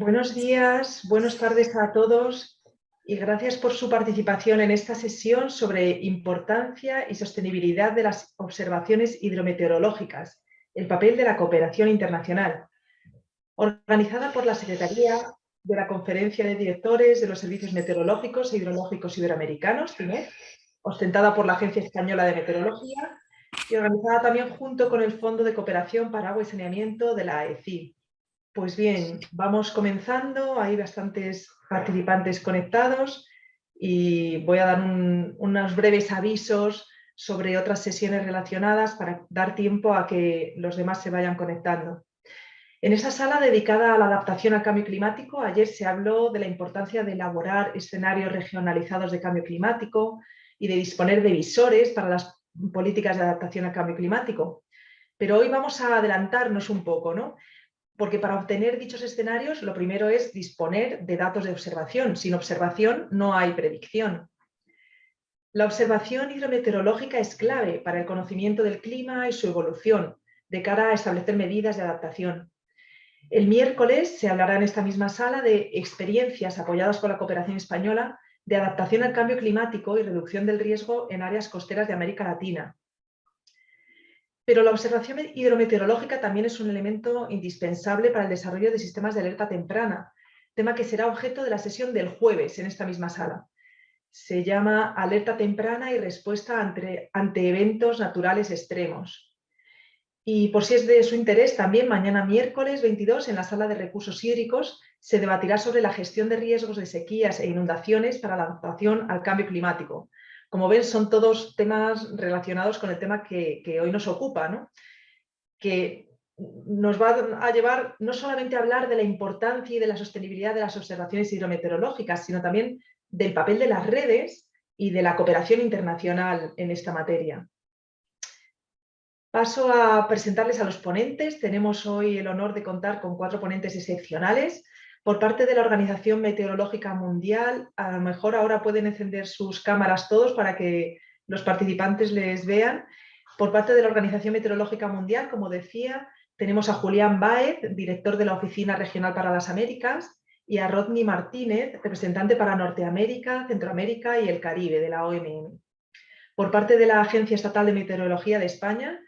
Buenos días, buenas tardes a todos y gracias por su participación en esta sesión sobre importancia y sostenibilidad de las observaciones hidrometeorológicas, el papel de la cooperación internacional, organizada por la Secretaría de la Conferencia de Directores de los Servicios Meteorológicos e Hidrológicos Iberoamericanos, ostentada por la Agencia Española de Meteorología y organizada también junto con el Fondo de Cooperación para Agua y Saneamiento de la AECI. Pues bien, vamos comenzando, hay bastantes participantes conectados y voy a dar unos breves avisos sobre otras sesiones relacionadas para dar tiempo a que los demás se vayan conectando. En esa sala dedicada a la adaptación al cambio climático, ayer se habló de la importancia de elaborar escenarios regionalizados de cambio climático y de disponer de visores para las políticas de adaptación al cambio climático. Pero hoy vamos a adelantarnos un poco, ¿no? Porque para obtener dichos escenarios lo primero es disponer de datos de observación. Sin observación no hay predicción. La observación hidrometeorológica es clave para el conocimiento del clima y su evolución, de cara a establecer medidas de adaptación. El miércoles se hablará en esta misma sala de experiencias apoyadas por la cooperación española de adaptación al cambio climático y reducción del riesgo en áreas costeras de América Latina. Pero la observación hidrometeorológica también es un elemento indispensable para el desarrollo de sistemas de alerta temprana, tema que será objeto de la sesión del jueves en esta misma sala. Se llama alerta temprana y respuesta ante, eventos naturales extremos. Y por si es de su interés, también mañana miércoles 22 en la sala de recursos hídricos se debatirá sobre la gestión de riesgos de sequías e inundaciones para la adaptación al cambio climático. Como ven, son todos temas relacionados con el tema que, hoy nos ocupa, que nos va a llevar no solamente a hablar de la importancia y de la sostenibilidad de las observaciones hidrometeorológicas, sino también del papel de las redes y de la cooperación internacional en esta materia. Paso a presentarles a los ponentes. Tenemos hoy el honor de contar con cuatro ponentes excepcionales. Por parte de la Organización Meteorológica Mundial, a lo mejor ahora pueden encender sus cámaras todos para que los participantes les vean. Por parte de la Organización Meteorológica Mundial, como decía, tenemos a Julián Baez, director de la Oficina Regional para las Américas, y a Rodney Martínez, representante para Norteamérica, Centroamérica y el Caribe de la OMM. Por parte de la Agencia Estatal de Meteorología de España,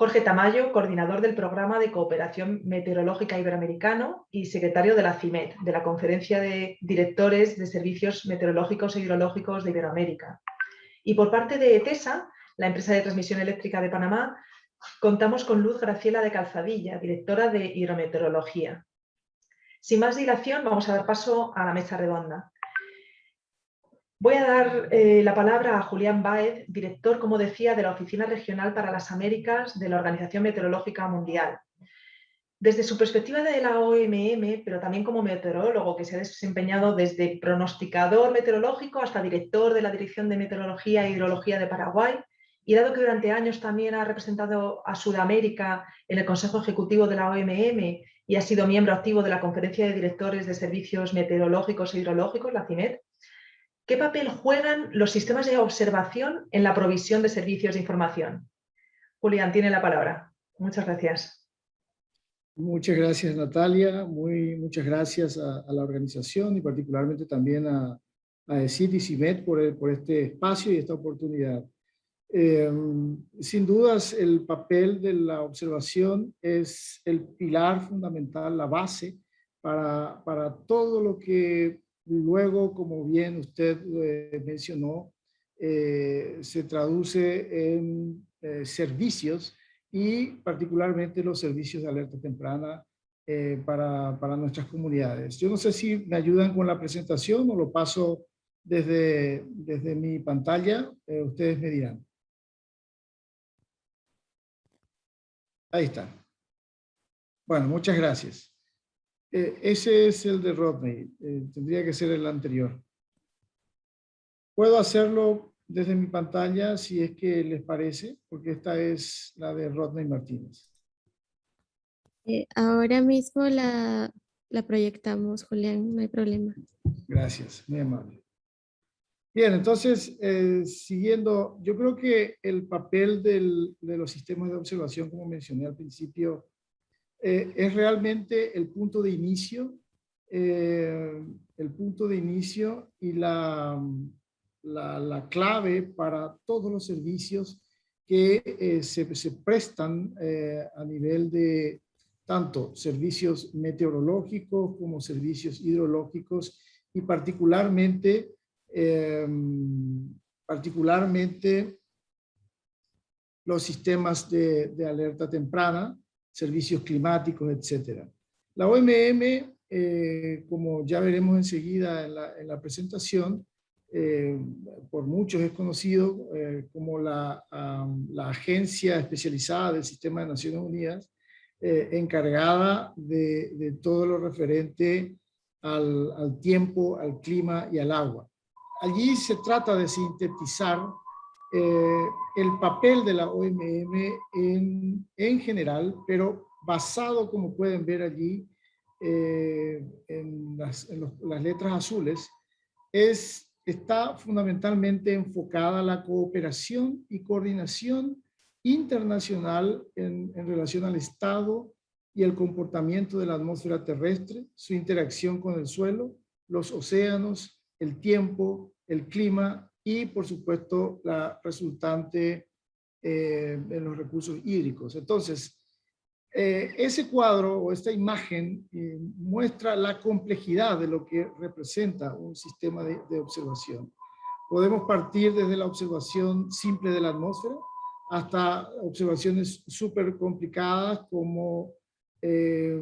Jorge Tamayo, coordinador del Programa de Cooperación Meteorológica Iberoamericano y secretario de la CIMET, de la Conferencia de Directores de Servicios Meteorológicos e Hidrológicos de Iberoamérica. Y por parte de ETESA, la empresa de transmisión eléctrica de Panamá, contamos con Luz Graciela de Calzadilla, directora de Hidrometeorología. Sin más dilación, vamos a dar paso a la mesa redonda. Voy a dar eh, la palabra a Julián Baez, director, como decía, de la Oficina Regional para las Américas de la Organización Meteorológica Mundial. Desde su perspectiva de la OMM, pero también como meteorólogo que se ha desempeñado desde pronosticador meteorológico hasta director de la Dirección de Meteorología e Hidrología de Paraguay, y dado que durante años también ha representado a Sudamérica en el Consejo Ejecutivo de la OMM y ha sido miembro activo de la Conferencia de Directores de Servicios Meteorológicos e Hidrológicos, la CIMED, ¿Qué papel juegan los sistemas de observación en la provisión de servicios de información? Julián, tiene la palabra. Muchas gracias. Muchas gracias, Natalia. Muy, muchas gracias a, la organización y particularmente también a, a ECIT y CIMET por, por, este espacio y esta oportunidad. Eh, sin dudas, el papel de la observación es el pilar fundamental, la base para, para todo lo que Luego, como bien usted eh, mencionó, eh, se traduce en eh, servicios y particularmente los servicios de alerta temprana para, nuestras comunidades. Yo no sé si me ayudan con la presentación o lo paso desde, desde mi pantalla. ustedes me dirán. Ahí está. Bueno, muchas gracias. Eh, ese es el de Rodney, eh, tendría que ser el anterior. Puedo hacerlo desde mi pantalla si es que les parece, porque esta es la de Rodney Martínez. Eh, ahora mismo la, la proyectamos, Julián, no hay problema. Gracias, muy amable. Bien, entonces, siguiendo, yo creo que el papel del, de los sistemas de observación, como mencioné al principio, eh, es realmente el punto de inicio eh, el punto de inicio y la, la, clave para todos los servicios que eh, se, se, prestan a nivel de tanto servicios meteorológicos como servicios hidrológicos y particularmente, em, particularmente los sistemas de, de, alerta temprana, servicios climáticos, etc. La OMM, eh, como ya veremos enseguida en la, en la presentación, eh, por muchos es conocido eh, como la, la, agencia especializada del Sistema de Naciones Unidas, encargada de, de, todo lo referente al, al, tiempo, al clima y al agua. Allí se trata de sintetizar el papel de la OMM en, en general, pero basado, como pueden ver allí, eh, en, las, las, letras azules, es, está fundamentalmente enfocada a la cooperación y coordinación internacional en, en relación al estado y el comportamiento de la atmósfera terrestre, su interacción con el suelo, los océanos, el tiempo, el clima y, por supuesto, la resultante eh, en los recursos hídricos. Entonces, eh, ese cuadro o esta imagen eh, muestra la complejidad de lo que representa un sistema de, observación. Podemos partir desde la observación simple de la atmósfera hasta observaciones súper complicadas como eh,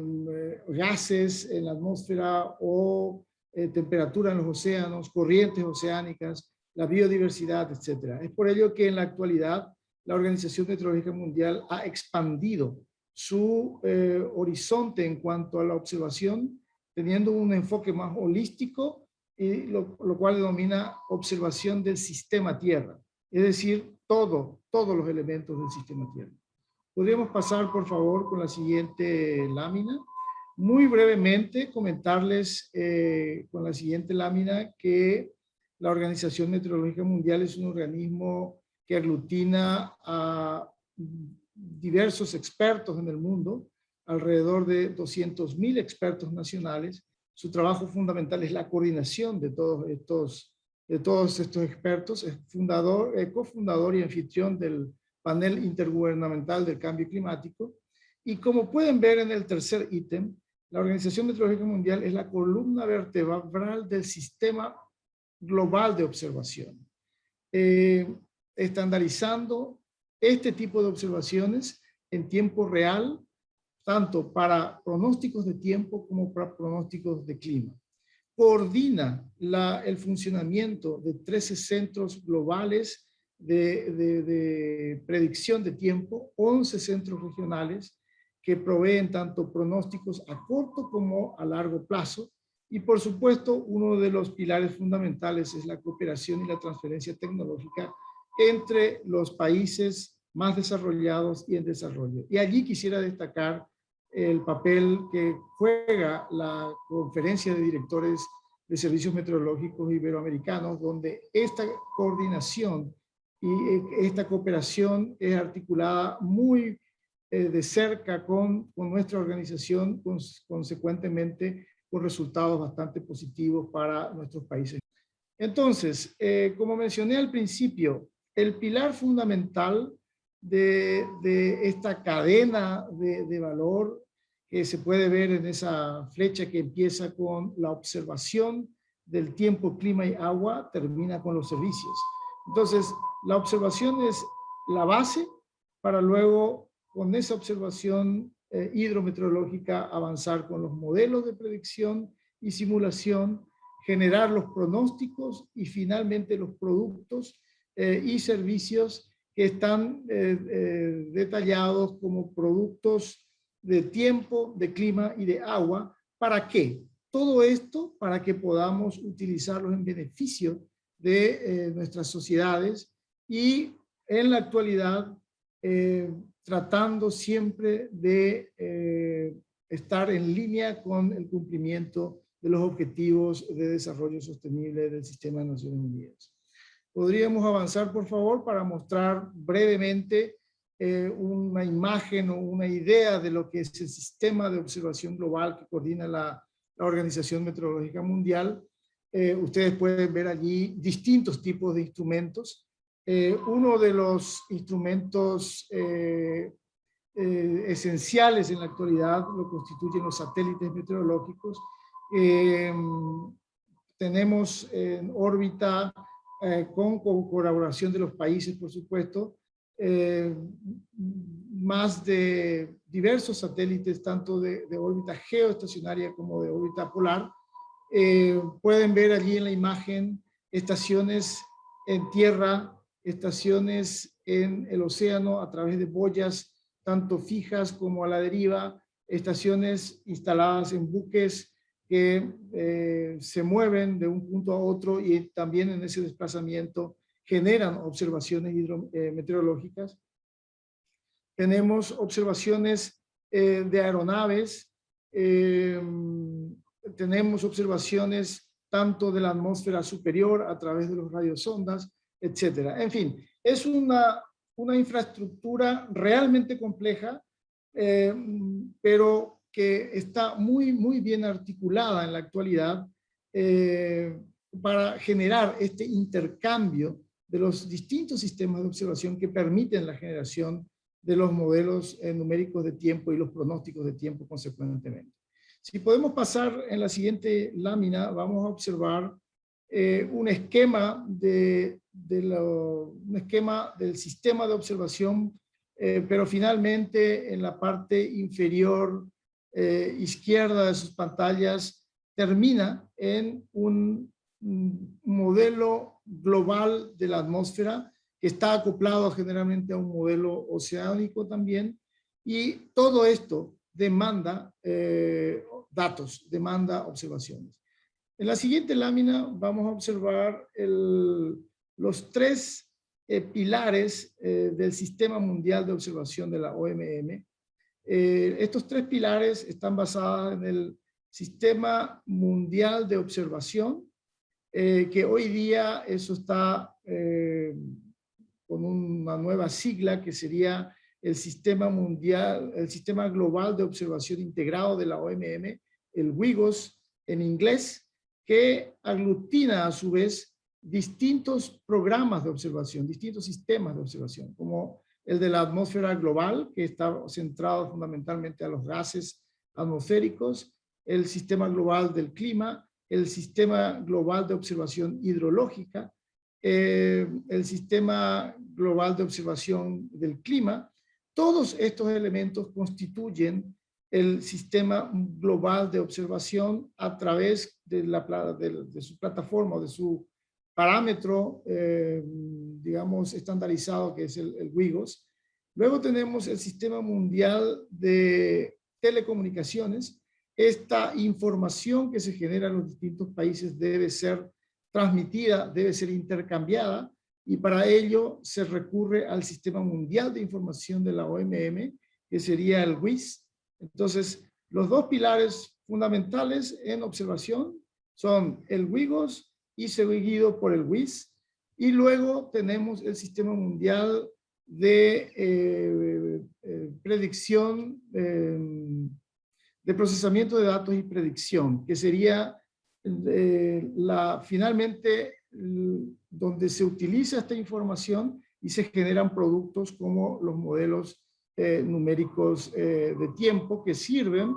gases en la atmósfera o temperatura en los océanos, corrientes oceánicas, la biodiversidad, etc. Es por ello que en la actualidad la Organización Meteorológica Mundial ha expandido su eh, horizonte en cuanto a la observación, teniendo un enfoque más holístico, y lo, cual denomina observación del sistema Tierra, es decir, todo, todos los elementos del sistema Tierra. Podríamos pasar, por favor, con la siguiente lámina. Muy brevemente comentarles eh, con la siguiente lámina que la Organización Meteorológica Mundial es un organismo que aglutina a diversos expertos en el mundo, alrededor de 200.000 expertos nacionales. Su trabajo fundamental es la coordinación de todos estos, de todos estos expertos. Es fundador, cofundador y anfitrión del panel intergubernamental del cambio climático. Y como pueden ver en el tercer ítem, la Organización Meteorológica Mundial es la columna vertebral del sistema global de observación, eh, estandarizando este tipo de observaciones en tiempo real, tanto para pronósticos de tiempo como para pronósticos de clima. Coordina el funcionamiento de 13 centros globales de, de, predicción de tiempo, 11 centros regionales que proveen tanto pronósticos a corto como a largo plazo. Y por supuesto, uno de los pilares fundamentales es la cooperación y la transferencia tecnológica entre los países más desarrollados y en desarrollo. Y allí quisiera destacar el papel que juega la conferencia de directores de servicios meteorológicos iberoamericanos, donde esta coordinación y eh, esta cooperación es articulada muy eh, de cerca con, con nuestra organización, consecuentemente con resultados bastante positivos para nuestros países. Entonces, eh, como mencioné al principio, el pilar fundamental de, esta cadena de, de, valor que se puede ver en esa flecha que empieza con la observación del tiempo, clima y agua, termina con los servicios. Entonces, la observación es la base para luego, con esa observación eh, hidrometeorológica, avanzar con los modelos de predicción y simulación, generar los pronósticos y finalmente los productos eh, y servicios que están eh, eh, detallados como productos de tiempo, de clima y de agua. ¿Para qué? Todo esto para que podamos utilizarlos en beneficio de nuestras sociedades y en la actualidad tratando siempre de estar en línea con el cumplimiento de los objetivos de desarrollo sostenible del Sistema de Naciones Unidas. ¿Podríamos avanzar, por favor, para mostrar brevemente eh, una imagen o una idea de lo que es el sistema de observación global que coordina la, la Organización Meteorológica Mundial. Eh, ustedes pueden ver allí distintos tipos de instrumentos. Eh, uno de los instrumentos eh, esenciales en la actualidad lo constituyen los satélites meteorológicos. tenemos en órbita, con, con, colaboración de los países, por supuesto, más de diversos satélites, tanto de, órbita geoestacionaria como de órbita polar. Eh, pueden ver allí en la imagen estaciones en tierra, estaciones en el océano a través de boyas, tanto fijas como a la deriva, estaciones instaladas en buques que eh, se mueven de un punto a otro y también en ese desplazamiento generan observaciones hidrometeorológicas. Eh, tenemos observaciones eh, de aeronaves, eh, tenemos observaciones tanto de la atmósfera superior a través de los radiosondas, etcétera. En fin, es una, una infraestructura realmente compleja, eh, pero que está muy, muy bien articulada en la actualidad para generar este intercambio de los distintos sistemas de observación que permiten la generación de los modelos eh, numéricos de tiempo y los pronósticos de tiempo consecuentemente. Si podemos pasar en la siguiente lámina, vamos a observar eh, un, esquema de, un esquema del sistema de observación, eh, pero finalmente en la parte inferior izquierda de sus pantallas termina en un modelo global de la atmósfera que está acoplado generalmente a un modelo oceánico también, y todo esto demanda eh, datos, demanda observaciones. En la siguiente lámina vamos a observar los tres eh, pilares eh, del Sistema Mundial de Observación de la OMM. estos tres pilares están basados en el Sistema Mundial de Observación, que hoy día eso está con una nueva sigla que sería el Sistema Mundial, el Sistema Global de Observación Integrado de la OMM, el WIGOS en inglés, que aglutina a su vez distintos programas de observación, distintos sistemas de observación, como el de la atmósfera global, que está centrado fundamentalmente a los gases atmosféricos, el sistema global del clima, el sistema global de observación hidrológica, eh, el sistema global de observación del clima, todos estos elementos constituyen el sistema global de observación a través de, su plataforma, de su parámetro, eh, digamos, estandarizado, que es el, el WIGOS. Luego tenemos el Sistema Mundial de Telecomunicaciones. Esta información que se genera en los distintos países debe ser transmitida debe ser intercambiada y para ello se recurre al Sistema Mundial de Información de la OMM, que sería el WIS. Entonces, los dos pilares fundamentales en observación son el WIGOS y seguido por el WIS. Y luego tenemos el Sistema Mundial de eh, eh, Predicción, eh, de Procesamiento de Datos y Predicción, que sería la, finalmente donde se utiliza esta información y se generan productos como los modelos eh, numéricos eh, de tiempo que sirven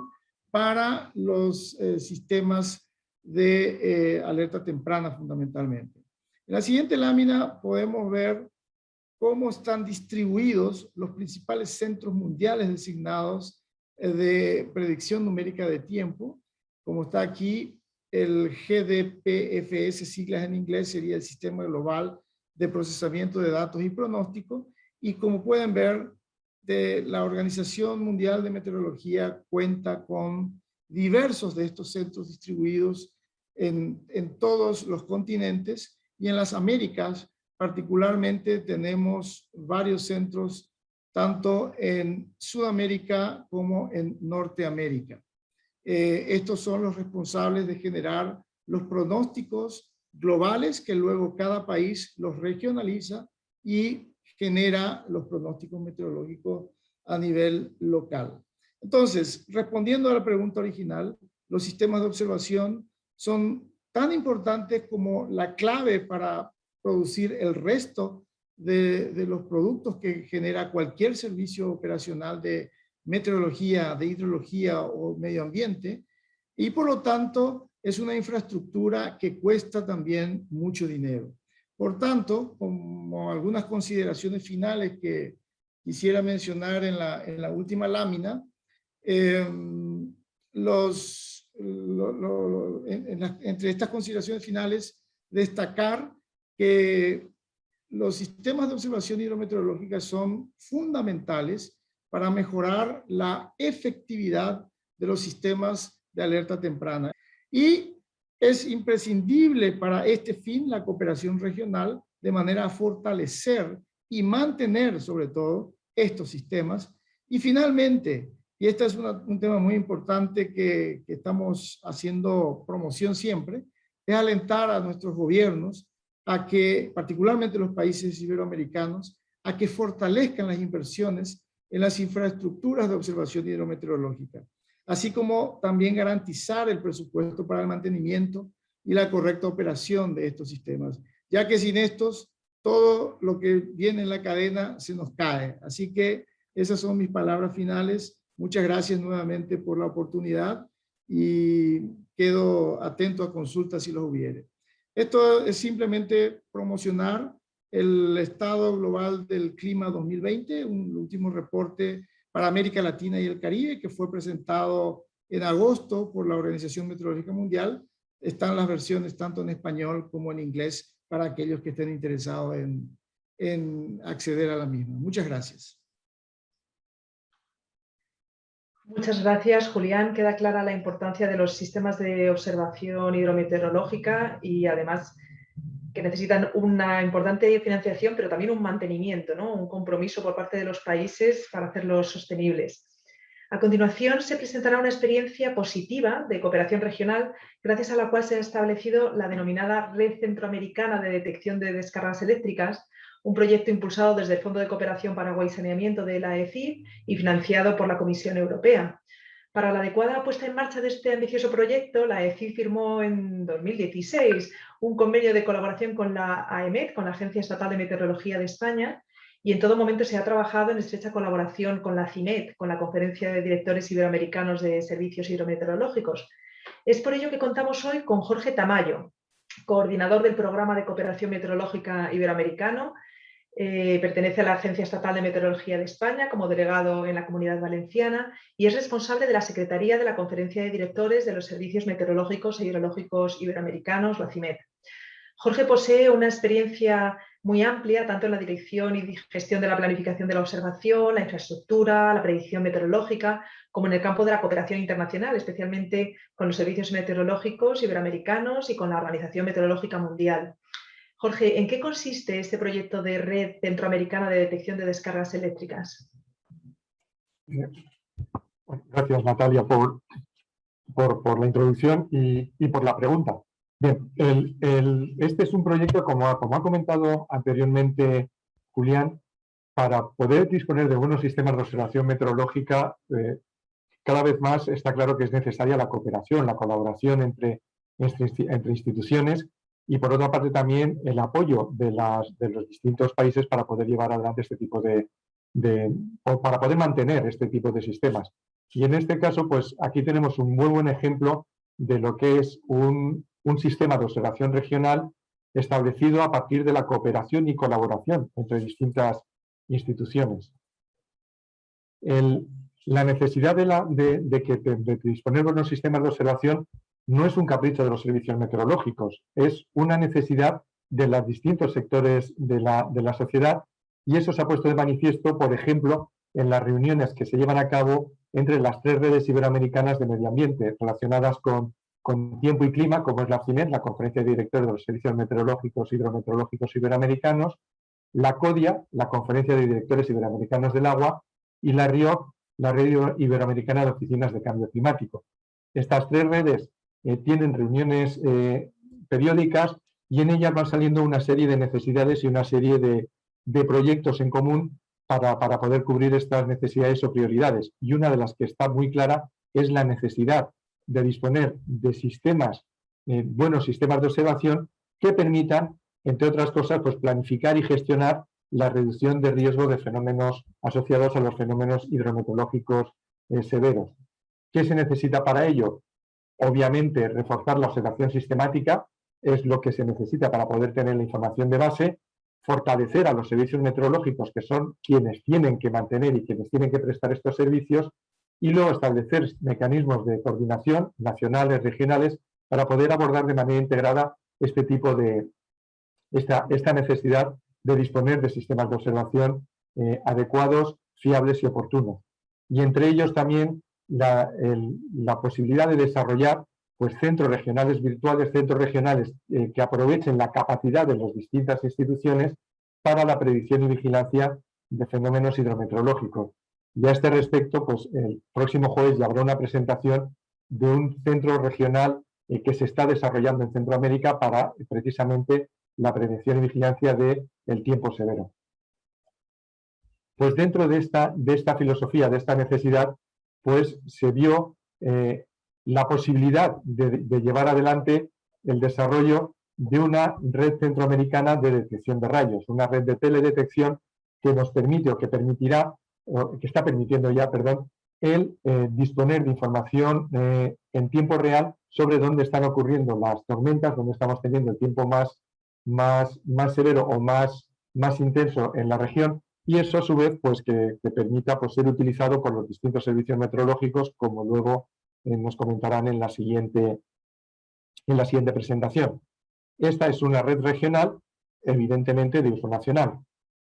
para los eh, sistemas de alerta temprana fundamentalmente. En la siguiente lámina podemos ver cómo están distribuidos los principales centros mundiales designados de predicción numérica de tiempo. Como está aquí, el GDPFS, siglas en inglés, sería el Sistema Global de Procesamiento de Datos y Pronóstico. Y como pueden ver, de la Organización Mundial de Meteorología cuenta con diversos de estos centros distribuidos en, todos los continentes y en las Américas particularmente tenemos varios centros tanto en Sudamérica como en Norteamérica. Eh, estos son los responsables de generar los pronósticos globales que luego cada país los regionaliza y genera los pronósticos meteorológicos a nivel local. Entonces, respondiendo a la pregunta original, los sistemas de observación son tan importantes como la clave para producir el resto de, los productos que genera cualquier servicio operacional de meteorología, de hidrología o medio ambiente, y por lo tanto es una infraestructura que cuesta también mucho dinero. Por tanto, como algunas consideraciones finales que quisiera mencionar en la, última lámina, eh, entre estas consideraciones finales, destacar que los sistemas de observación hidrometeorológica son fundamentales para mejorar la efectividad de los sistemas de alerta temprana. Y es imprescindible para este fin la cooperación regional de manera a fortalecer y mantener sobre todo estos sistemas. Y finalmente, y este es un tema muy importante que, que estamos haciendo promoción siempre, es alentar a nuestros gobiernos a que, particularmente los países iberoamericanos, a que fortalezcan las inversiones en las infraestructuras de observación hidrometeorológica, así como también garantizar el presupuesto para el mantenimiento y la correcta operación de estos sistemas, ya que sin estos todo lo que viene en la cadena se nos cae. Así que esas son mis palabras finales. Muchas gracias nuevamente por la oportunidad y quedo atento a consultas si los hubiere. Esto es simplemente promocionar el estado global del clima 2020, un último reporte para América Latina y el Caribe que fue presentado en agosto por la Organización Meteorológica Mundial. Están las versiones tanto en español como en inglés para aquellos que estén interesados en, acceder a la misma. Muchas gracias. Muchas gracias, Julián. Queda clara la importancia de los sistemas de observación hidrometeorológica y además que necesitan una importante financiación, pero también un mantenimiento, ¿no? un compromiso por parte de los países para hacerlos sostenibles. A continuación se presentará una experiencia positiva de cooperación regional, gracias a la cual se ha establecido la denominada Red Centroamericana de Detección de Descargas Eléctricas, un proyecto impulsado desde el Fondo de Cooperación para Agua y Saneamiento de la ECI y financiado por la Comisión Europea. Para la adecuada puesta en marcha de este ambicioso proyecto, la ECI firmó en 2016 un convenio de colaboración con la AEMET, con la Agencia Estatal de Meteorología de España, y en todo momento se ha trabajado en estrecha colaboración con la CIMET, con la Conferencia de Directores Iberoamericanos de Servicios Hidrometeorológicos. Es por ello que contamos hoy con Jorge Tamayo, coordinador del Programa de Cooperación Meteorológica Iberoamericano, eh, pertenece a la Agencia Estatal de Meteorología de España como delegado en la Comunidad Valenciana y es responsable de la Secretaría de la Conferencia de Directores de los Servicios Meteorológicos e Hidrológicos Iberoamericanos, la CIMET. Jorge posee una experiencia muy amplia, tanto en la dirección y gestión de la planificación de la observación, la infraestructura, la predicción meteorológica, como en el campo de la cooperación internacional, especialmente con los servicios meteorológicos iberoamericanos y con la Organización Meteorológica Mundial. Jorge, ¿en qué consiste este proyecto de red centroamericana de detección de descargas eléctricas? Gracias, Natalia, por, por, la introducción y, y por la pregunta. Bien, este es un proyecto, como, como, ha comentado anteriormente Julián, para poder disponer de buenos sistemas de observación meteorológica, eh, cada vez más está claro que es necesaria la cooperación, la colaboración entre, entre, instituciones y por otra parte también el apoyo de, las, de los distintos países para poder llevar adelante este tipo de, de, para poder mantener este tipo de sistemas. Y en este caso, pues aquí tenemos un muy buen ejemplo de lo que es un, un sistema de observación regional establecido a partir de la cooperación y colaboración entre distintas instituciones. la necesidad de, que, de, disponer de unos sistemas de observación no es un capricho de los servicios meteorológicos, es una necesidad de los distintos sectores de la, de la sociedad y eso se ha puesto de manifiesto, por ejemplo, en las reuniones que se llevan a cabo entre las tres redes iberoamericanas de medio ambiente relacionadas con con tiempo y clima, como es la CIMET, la Conferencia de Directores de los Servicios Meteorológicos Hidrometeorológicos Iberoamericanos, la CODIA, la Conferencia de Directores Iberoamericanos del Agua, y la RIOC, la Red Iberoamericana de Oficinas de Cambio Climático. Estas tres redes eh, tienen reuniones eh, periódicas y en ellas van saliendo una serie de necesidades y una serie de, proyectos en común para, para, poder cubrir estas necesidades o prioridades. Y una de las que está muy clara es la necesidad de disponer de sistemas, eh, buenos sistemas de observación que permitan, entre otras cosas, pues planificar y gestionar la reducción de riesgo de fenómenos asociados a los fenómenos hidrometeorológicos severos. ¿Qué se necesita para ello? Obviamente, reforzar la observación sistemática es lo que se necesita para poder tener la información de base, fortalecer a los servicios meteorológicos, que son quienes tienen que mantener y quienes tienen que prestar estos servicios, y luego establecer mecanismos de coordinación nacionales, regionales, para poder abordar de manera integrada este tipo de, esta, esta necesidad de disponer de sistemas de observación eh, adecuados, fiables y oportunos. Y entre ellos también la, posibilidad de desarrollar pues, centros regionales virtuales, centros regionales eh, que aprovechen la capacidad de las distintas instituciones para la predicción y vigilancia de fenómenos hidrometeorológicos. Y a este respecto, pues el próximo jueves ya habrá una presentación de un centro regional eh, que se está desarrollando en Centroamérica para precisamente la prevención y vigilancia del el tiempo severo. Pues dentro de esta, de esta filosofía, de esta necesidad, pues se vio eh, la posibilidad de, llevar adelante el desarrollo de una red centroamericana de detección de rayos, una red de teledetección que nos permite o que permitirá, que está permitiendo ya, perdón, el eh, disponer de información eh, en tiempo real sobre dónde están ocurriendo las tormentas, dónde estamos teniendo el tiempo más, más, más severo o más, más intenso en la región y eso a su vez pues que, permita pues, ser utilizado por los distintos servicios meteorológicos como luego eh, nos comentarán en la, siguiente, en la siguiente presentación. Esta es una red regional, evidentemente de uso nacional,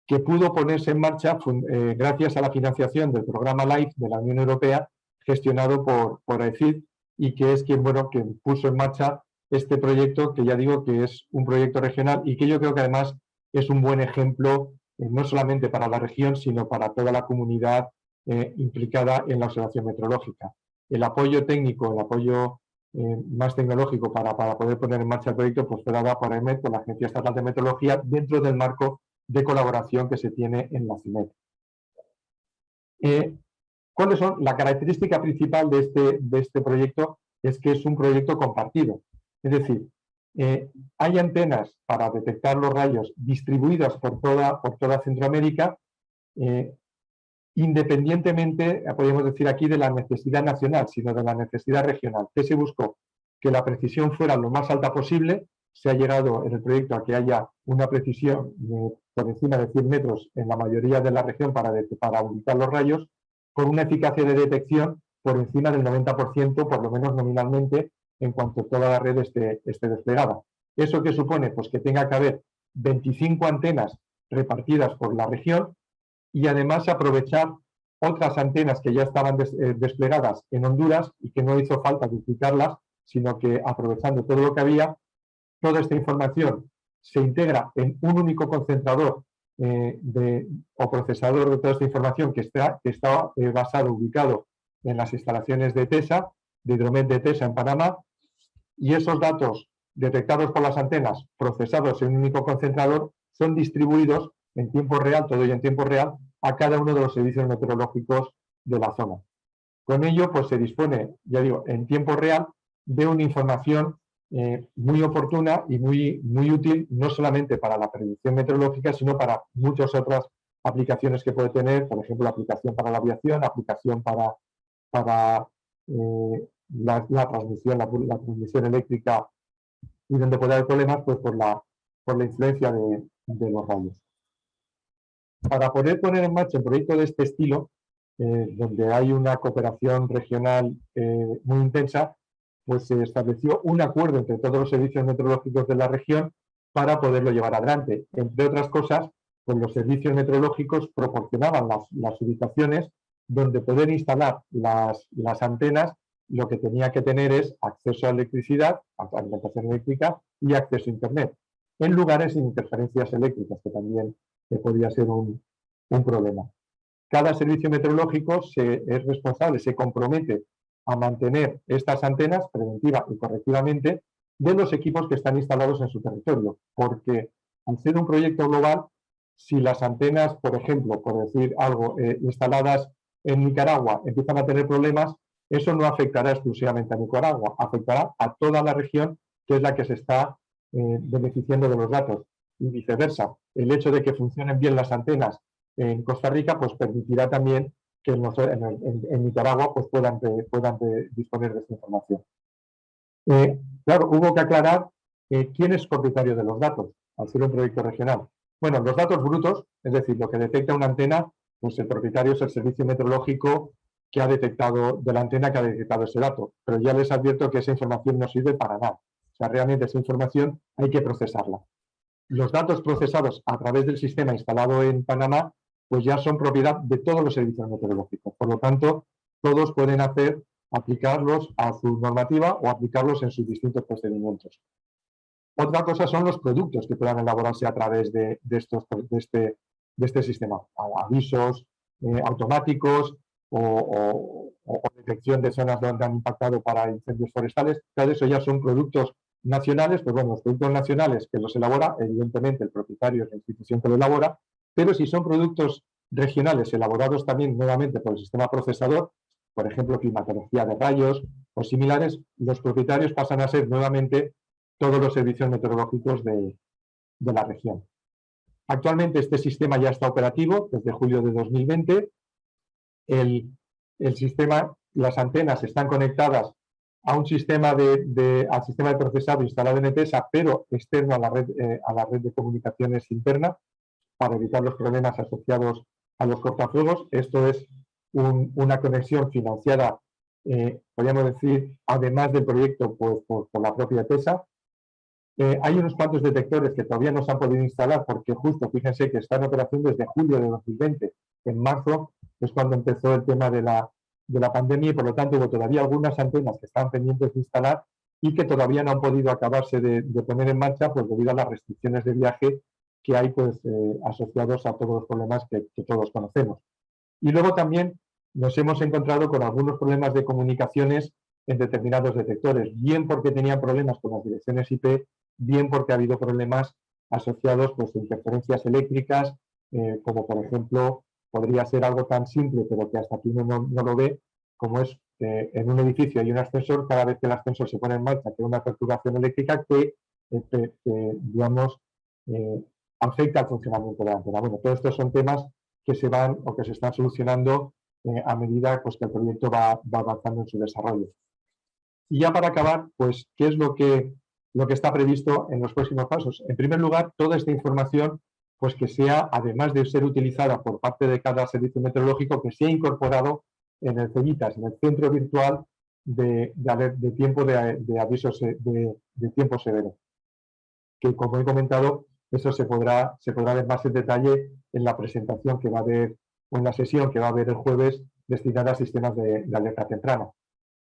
que pudo ponerse en marcha eh, gracias a la financiación del programa LIFE de la Unión Europea, gestionado por, por AECID, y que es quien, bueno, que puso en marcha este proyecto, que ya digo que es un proyecto regional y que yo creo que además es un buen ejemplo, no solamente para la región, sino para toda la comunidad implicada en la observación meteorológica el apoyo técnico, el apoyo eh, más tecnológico para, poder poner en marcha el proyecto, pues fue dado por EMET, por la Agencia Estatal de Meteorología, dentro del marco de colaboración que se tiene en la CIMET. Eh, ¿Cuáles son? La característica principal de este, de este proyecto es que es un proyecto compartido. Es decir, eh, hay antenas para detectar los rayos distribuidas por toda, por toda Centroamérica, independientemente, podríamos decir aquí, de la necesidad nacional, sino de la necesidad regional. ¿Qué se buscó? Que la precisión fuera lo más alta posible. Se ha llegado en el proyecto a que haya una precisión por encima de 100 metros en la mayoría de la región para, para ubicar los rayos, con una eficacia de detección por encima del 90%, por lo menos nominalmente, en cuanto toda la red esté, esté desplegada. ¿Eso qué supone? Pues que tenga que haber 25 antenas repartidas por la región y además aprovechar otras antenas que ya estaban eh, desplegadas en Honduras y que no hizo falta duplicarlas, sino que aprovechando todo lo que había, toda esta información se integra en un único concentrador eh, o procesador de toda esta información que está, que eh, basado, ubicado en las instalaciones de TESA, de Hidromet de TESA en Panamá, y esos datos detectados por las antenas, procesados en un único concentrador, son distribuidos en tiempo real, todo ello en tiempo real, a cada uno de los servicios meteorológicos de la zona. Con ello, pues se dispone, ya digo, en tiempo real de una información eh, muy oportuna y muy, muy útil, no solamente para la predicción meteorológica, sino para muchas otras aplicaciones que puede tener, por ejemplo, la aplicación para la aviación, aplicación para, para eh, la, transmisión, la, transmisión eléctrica y donde puede haber problemas, pues por la, por la influencia de los rayos para poder poner en marcha un proyecto de este estilo, eh, donde hay una cooperación regional eh, muy intensa, pues se estableció un acuerdo entre todos los servicios meteorológicos de la región para poderlo llevar adelante. Entre otras cosas, pues los servicios meteorológicos proporcionaban las, ubicaciones donde poder instalar las, las, antenas, lo que tenía que tener es acceso a electricidad, a alimentación eléctrica y acceso a Internet, en lugares sin interferencias eléctricas, que también que podría ser un, problema. Cada servicio meteorológico se, es responsable, se compromete a mantener estas antenas preventiva y correctivamente de los equipos que están instalados en su territorio, porque al ser un proyecto global, si las antenas, por ejemplo, por decir algo, eh, instaladas en Nicaragua empiezan a tener problemas, eso no afectará exclusivamente a Nicaragua, afectará a toda la región que es la que se está eh, beneficiando de los datos y viceversa. El hecho de que funcionen bien las antenas en Costa Rica pues permitirá también que en, Nicaragua pues, puedan, disponer de esta información. Eh, claro, hubo que aclarar eh, quién es propietario de los datos al ser un proyecto regional. Bueno, los datos brutos, es decir, lo que detecta una antena, pues el propietario es el servicio meteorológico que ha detectado, de la antena que ha detectado ese dato. Pero ya les advierto que esa información no sirve para nada. O sea, realmente esa información hay que procesarla. Los datos procesados a través del sistema instalado en Panamá, pues ya son propiedad de todos los servicios meteorológicos. Por lo tanto, todos pueden hacer, aplicarlos a su normativa o aplicarlos en sus distintos procedimientos. Otra cosa son los productos que puedan elaborarse a través de, estos, este, de este sistema. Avisos eh, automáticos, o, detección de zonas donde han impactado para incendios forestales, todo eso ya son productos nacionales, pues bueno, los productos nacionales que los elabora, evidentemente el propietario es la institución que lo elabora, pero si son productos regionales elaborados también nuevamente por el sistema procesador, por ejemplo, climatología de rayos o similares, los propietarios pasan a ser nuevamente todos los servicios meteorológicos de la región. Actualmente este sistema ya está operativo desde julio de 2020 el, sistema, las antenas están conectadas a un sistema de, al sistema de procesado instalado en ETESA, pero externo a la red, eh, a la red de comunicaciones interna, para evitar los problemas asociados a los cortafuegos. Esto es una conexión financiada, eh, podríamos decir, además del proyecto pues, por, la propia ETESA. Eh, hay unos cuantos detectores que todavía no se han podido instalar porque justo, fíjense que está en operación desde julio de 2020. En marzo es cuando empezó el tema de la, de la pandemia y por lo tanto hubo todavía algunas antenas que están pendientes de instalar y que todavía no han podido acabarse de, poner en marcha pues debido a las restricciones de viaje que hay pues eh, asociados a todos los problemas que, todos conocemos. Y luego también nos hemos encontrado con algunos problemas de comunicaciones en determinados detectores, bien porque tenían problemas con las direcciones IP, bien porque ha habido problemas asociados pues, a interferencias eléctricas, eh, como por ejemplo podría ser algo tan simple, pero que hasta aquí uno no, lo ve, como es eh, en un edificio hay un ascensor, cada vez que el ascensor se pone en marcha, que una perturbación eléctrica que, eh, digamos, afecta al funcionamiento de la antena. Bueno, todos estos son temas que se van o que se están solucionando a medida pues, que el proyecto va, avanzando en su desarrollo. Y ya para acabar, pues, ¿qué es lo que, lo que está previsto en los próximos pasos? En primer lugar, toda esta información pues que sea, además de ser utilizada por parte de cada servicio meteorológico, que sea incorporado en el CEVITAS, en el centro virtual de, de, tiempo de, avisos de, tiempo severo. Que como he comentado, eso se podrá, se podrá ver más en detalle en la presentación que va a haber, o en la sesión que va a haber el jueves destinada a sistemas de, alerta temprana.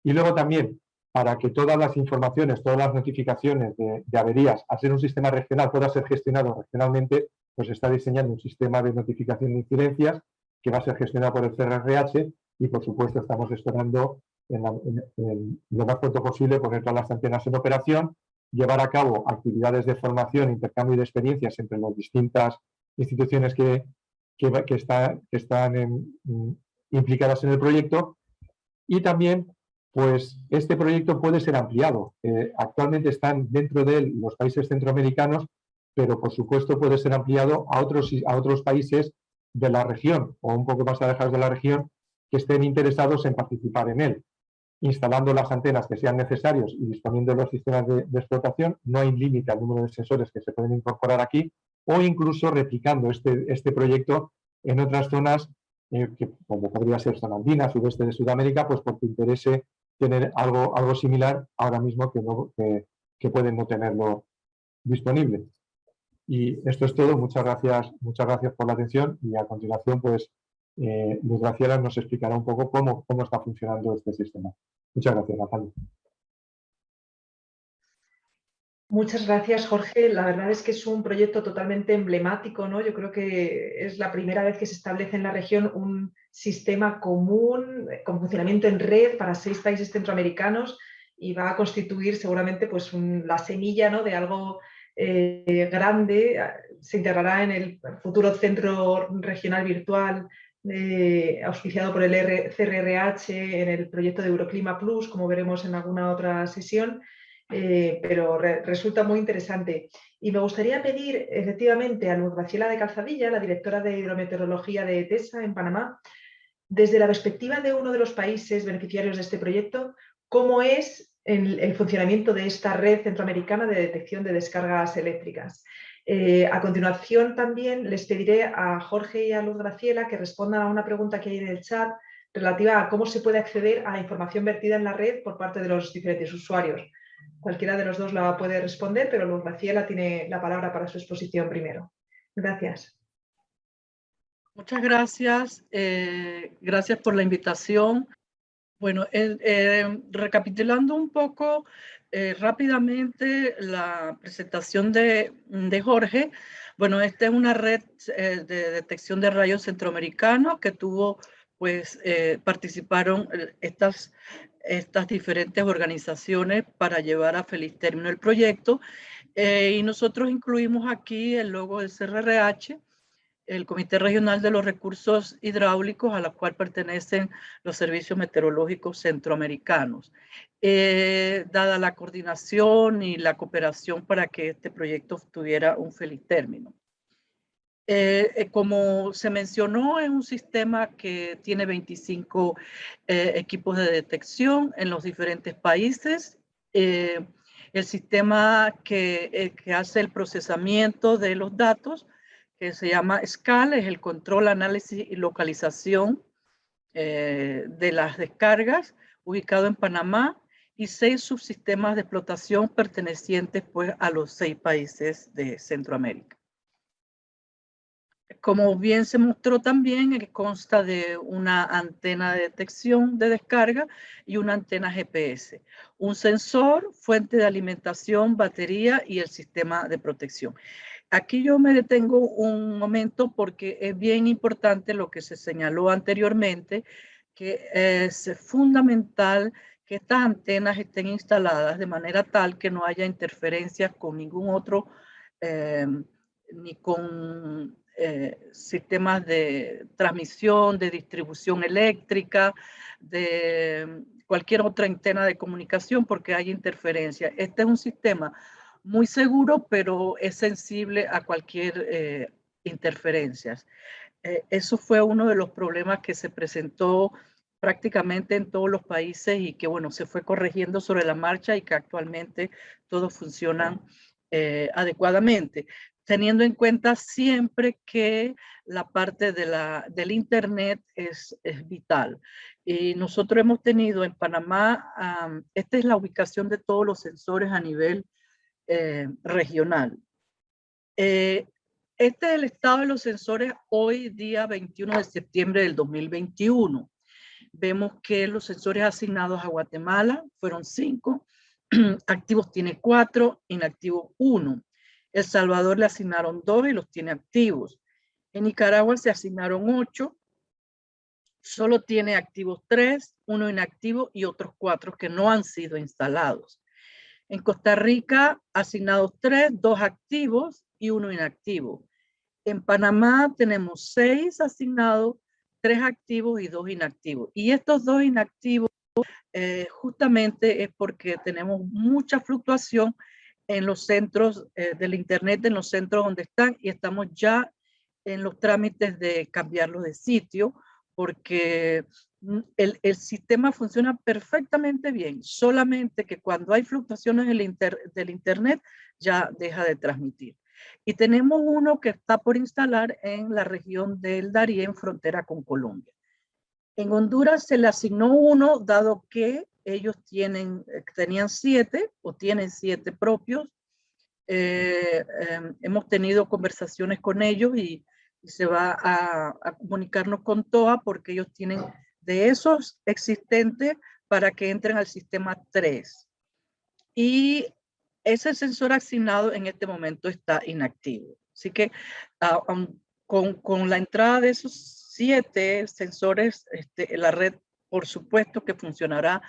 Y luego también, para que todas las informaciones, todas las notificaciones de, averías, al ser un sistema regional, pueda ser gestionado regionalmente, pues está diseñando un sistema de notificación de incidencias que va a ser gestionado por el CRRH y por supuesto estamos esperando lo más pronto posible poner todas las antenas en operación, llevar a cabo actividades de formación, intercambio de experiencias entre las distintas instituciones que, que, están implicadas en el proyecto y también pues este proyecto puede ser ampliado. Eh, actualmente están dentro de él los países centroamericanos pero por supuesto puede ser ampliado a otros, a otros países de la región o un poco más alejados de la región que estén interesados en participar en él. Instalando las antenas que sean necesarios y disponiendo de los sistemas de, explotación, no hay límite al número de sensores que se pueden incorporar aquí o incluso replicando este, este proyecto en otras zonas eh, que, como podría ser zona andina, sudeste de Sudamérica, pues porque interese tener algo, algo similar ahora mismo que, no, que pueden no tenerlo disponible. Y esto es todo. Muchas gracias, muchas gracias por la atención y a continuación, pues, eh, Luz Graciela nos explicará un poco cómo, cómo está funcionando este sistema. Muchas gracias, Natalia. Muchas gracias, Jorge. La verdad es que es un proyecto totalmente emblemático, ¿no? Yo creo que es la primera vez que se establece en la región un sistema común con funcionamiento en red para seis países centroamericanos y va a constituir seguramente pues, la semilla ¿no? de algo eh, grande, se integrará en el futuro Centro Regional Virtual eh, auspiciado por el CRRH en el proyecto de Euroclima Plus, como veremos en alguna otra sesión, eh, pero resulta muy interesante. Y me gustaría pedir efectivamente a Luz Graciela de Calzadilla, la directora de hidrometeorología de TESA en Panamá, desde la perspectiva de uno de los países beneficiarios de este proyecto, cómo es el, funcionamiento de esta red centroamericana de detección de descargas eléctricas. Eh, a continuación también les pediré a Jorge y a Luz Graciela que respondan a una pregunta que hay en el chat relativa a cómo se puede acceder a la información vertida en la red por parte de los diferentes usuarios. Cualquiera de los dos la puede responder, pero Luz Graciela tiene la palabra para su exposición primero. Gracias. Muchas gracias. Eh, gracias por la invitación. Bueno, eh, recapitulando un poco eh, rápidamente la presentación de, Jorge, bueno, esta es una red de detección de rayos centroamericanos que tuvo, pues, participaron estas, estas diferentes organizaciones para llevar a feliz término el proyecto. y nosotros incluimos aquí el logo del CRRH, el Comité Regional de los Recursos Hidráulicos, a la cual pertenecen los servicios meteorológicos centroamericanos, eh, dada la coordinación y la cooperación para que este proyecto tuviera un feliz término. Eh, eh, como se mencionó, es un sistema que tiene 25 equipos de detección en los diferentes países. el sistema que, que hace el procesamiento de los datos que se llama SCAL, es el control, análisis y localización eh, de las descargas, ubicado en Panamá, y seis subsistemas de explotación pertenecientes pues, a los seis países de Centroamérica. Como bien se mostró también, consta de una antena de detección de descarga y una antena GPS, un sensor, fuente de alimentación, batería y el sistema de protección. Aquí yo me detengo un momento porque es bien importante lo que se señaló anteriormente, que es fundamental que estas antenas estén instaladas de manera tal que no haya interferencias con ningún otro, eh, ni con eh, sistemas de transmisión, de distribución eléctrica, de cualquier otra antena de comunicación porque hay interferencia. Este es un sistema muy seguro, pero es sensible a cualquier eh, interferencia. Eh, eso fue uno de los problemas que se presentó prácticamente en todos los países y que, bueno, se fue corrigiendo sobre la marcha y que actualmente todos funcionan eh, adecuadamente, teniendo en cuenta siempre que la parte de la, del Internet es, es vital. Y nosotros hemos tenido en Panamá, esta es la ubicación de todos los sensores a nivel eh, regional. Eh, este es el estado de los sensores hoy día 21 de septiembre del 2021. Vemos que los sensores asignados a Guatemala fueron cinco, activos tiene cuatro, inactivos uno. El Salvador le asignaron dos y los tiene activos. En Nicaragua se asignaron ocho, solo tiene activos tres, uno inactivo y otros cuatro que no han sido instalados. En Costa Rica, asignados tres, dos activos y uno inactivo. En Panamá tenemos seis asignados, tres activos y dos inactivos. Y estos dos inactivos eh, justamente es porque tenemos mucha fluctuación en los centros eh, del Internet, en los centros donde están, y estamos ya en los trámites de cambiarlos de sitio, porque el, sistema funciona perfectamente bien, solamente que cuando hay fluctuaciones del Internet ya deja de transmitir. Y tenemos uno que está por instalar en la región del Darién, frontera con Colombia. En Honduras se le asignó uno, dado que ellos tienen, eh, tenían siete o tienen siete propios. Eh, em, hemos tenido conversaciones con ellos y, se va a, a, comunicarnos con TOA porque ellos tienen de esos existentes para que entren al sistema 3. Y ese sensor asignado en este momento está inactivo. Así que ah, con, con, la entrada de esos siete sensores, este, la red por supuesto que funcionará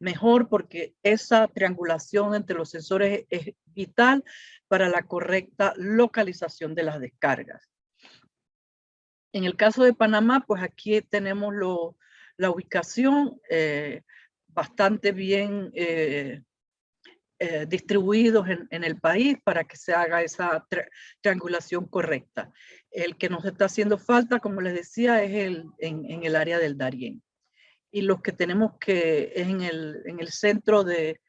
mejor porque esa triangulación entre los sensores es vital para la correcta localización de las descargas. En el caso de Panamá, pues aquí tenemos la ubicación eh, bastante bien eh, eh, distribuidos en, el país para que se haga esa triangulación correcta. El que nos está haciendo falta, como les decía, es el, en, el área del Darién. Y los que tenemos que, en el, en el centro de,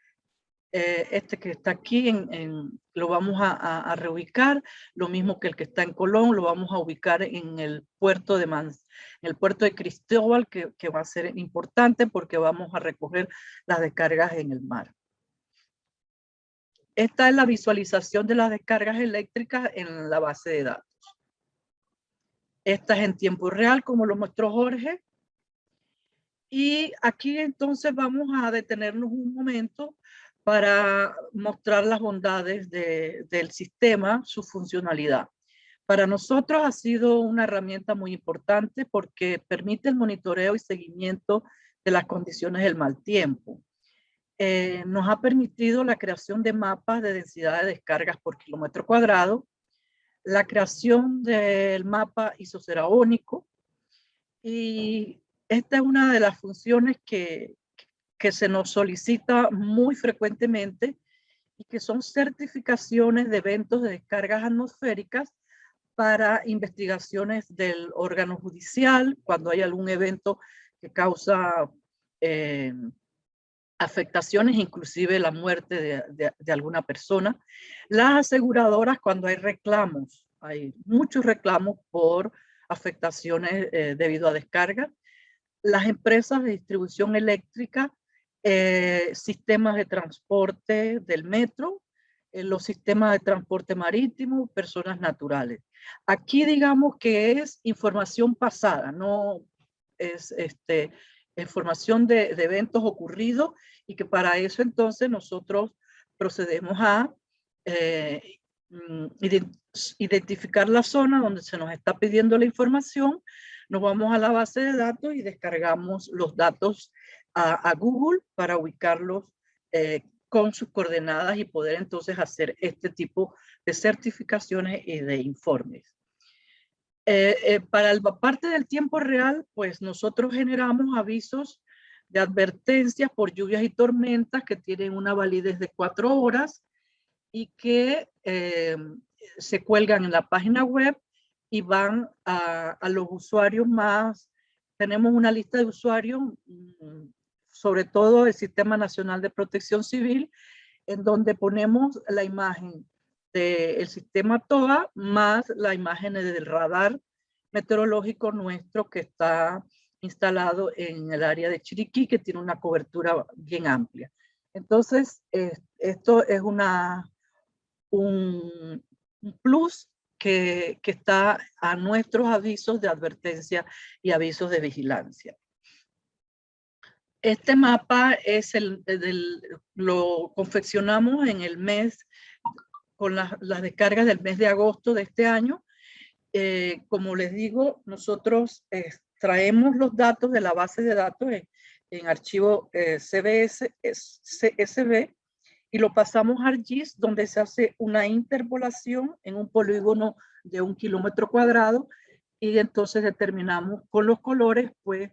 eh, este que está aquí, en, lo vamos a, reubicar, lo mismo que el que está en Colón, lo vamos a ubicar en el puerto de Mans, en el puerto de Cristóbal, que, que va a ser importante porque vamos a recoger las descargas en el mar. Esta es la visualización de las descargas eléctricas en la base de datos. Esta es en tiempo real, como lo mostró Jorge. Y aquí entonces vamos a detenernos un momento para mostrar las bondades del sistema, su funcionalidad. Para nosotros ha sido una herramienta muy importante porque permite el monitoreo y seguimiento de las condiciones del mal tiempo. Eh, nos ha permitido la creación de mapas de densidad de descargas por kilómetro cuadrado, la creación del mapa isoceraónico y esta es una de las funciones que, que se nos solicita muy frecuentemente y que son certificaciones de eventos de descargas atmosféricas para investigaciones del órgano judicial, cuando hay algún evento que causa eh, afectaciones, inclusive la muerte de, alguna persona. Las aseguradoras, cuando hay reclamos, hay muchos reclamos por afectaciones eh, debido a descarga. Las empresas de distribución eléctrica eh, sistemas de transporte del metro, eh, los sistemas de transporte marítimo, personas naturales. Aquí digamos que es información pasada, no es este, información de, eventos ocurridos y que para eso entonces nosotros procedemos a eh, mm, identificar la zona donde se nos está pidiendo la información, nos vamos a la base de datos y descargamos los datos a, Google para ubicarlos eh, con sus coordenadas y poder entonces hacer este tipo de certificaciones y de informes. Eh, eh, para la parte del tiempo real, pues nosotros generamos avisos de advertencias por lluvias y tormentas que tienen una validez de cuatro horas y que se cuelgan en la página web y van a, a, los usuarios más. Tenemos una lista de usuarios mm, sobre todo el Sistema Nacional de Protección Civil, en donde ponemos la imagen del sistema TOA más la imagen del radar meteorológico nuestro que está instalado en el área de Chiriquí, que tiene una cobertura bien amplia. Entonces, esto es una, un, plus que, que, está a nuestros avisos de advertencia y avisos de vigilancia. Este mapa es el, lo confeccionamos en el mes, con las, descargas del mes de agosto de este año. Eh, como les digo, nosotros traemos los datos de la base de datos en, archivo eh, CBS, CSV, y lo pasamos a ArcGIS, donde se hace una interpolación en un polígono de un kilómetro cuadrado, y entonces determinamos con los colores, pues,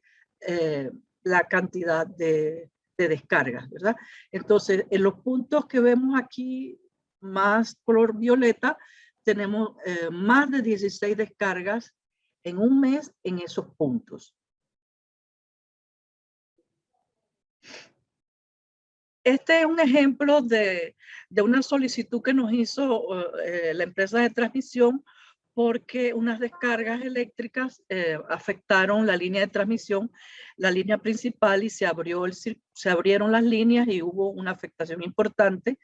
eh, la cantidad de, descargas, ¿verdad? Entonces, en los puntos que vemos aquí, más color violeta, tenemos eh, más de 16 descargas en un mes en esos puntos. Este es un ejemplo de, una solicitud que nos hizo eh, la empresa de transmisión porque unas descargas eléctricas eh, afectaron la línea de transmisión, la línea principal y se, abrió el, se abrieron las líneas y hubo una afectación importante.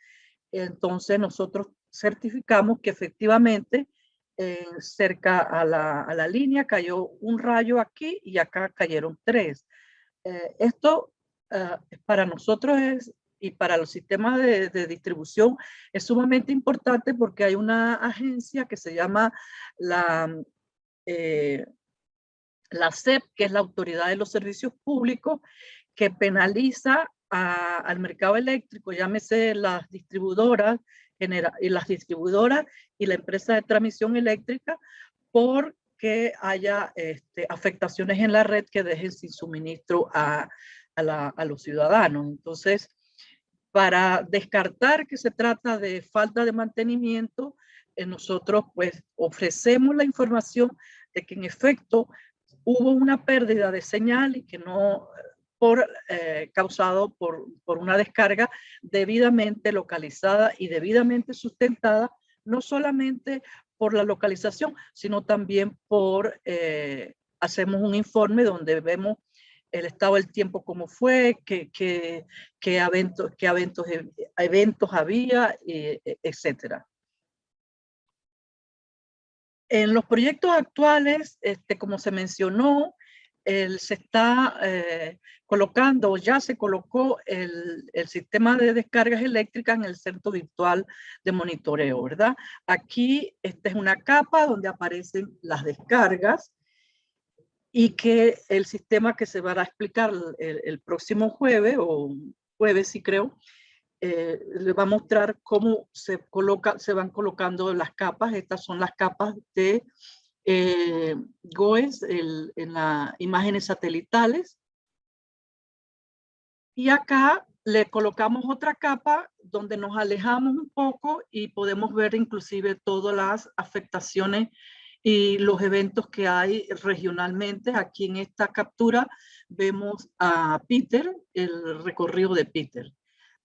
Entonces nosotros certificamos que efectivamente eh, cerca a la, a la, línea cayó un rayo aquí y acá cayeron tres. Eh, esto para nosotros es y para los sistemas de, distribución es sumamente importante porque hay una agencia que se llama la, eh, la CEP, que es la Autoridad de los Servicios Públicos, que penaliza al mercado eléctrico, llámese las distribuidoras, y las distribuidoras y la empresa de transmisión eléctrica por que haya este, afectaciones en la red que dejen sin suministro a, a, los ciudadanos. Entonces, para descartar que se trata de falta de mantenimiento, eh, nosotros pues ofrecemos la información de que en efecto hubo una pérdida de señal y que no por, eh, causado por, por una descarga debidamente localizada y debidamente sustentada, no solamente por la localización, sino también por, eh, hacemos un informe donde vemos el estado del tiempo como fue, qué, qué, qué eventos, qué eventos, eventos había, e, etcétera. En los proyectos actuales, este, como se mencionó, el, se está eh, colocando, ya se colocó el, el, sistema de descargas eléctricas en el centro virtual de monitoreo, ¿verdad? Aquí esta es una capa donde aparecen las descargas y que el sistema que se va a explicar el, próximo jueves, o jueves sí creo, eh, le va a mostrar cómo se, coloca, se van colocando las capas. Estas son las capas de eh, GOES en las imágenes satelitales. Y acá le colocamos otra capa donde nos alejamos un poco y podemos ver inclusive todas las afectaciones y los eventos que hay regionalmente. Aquí en esta captura vemos a Peter, el recorrido de Peter.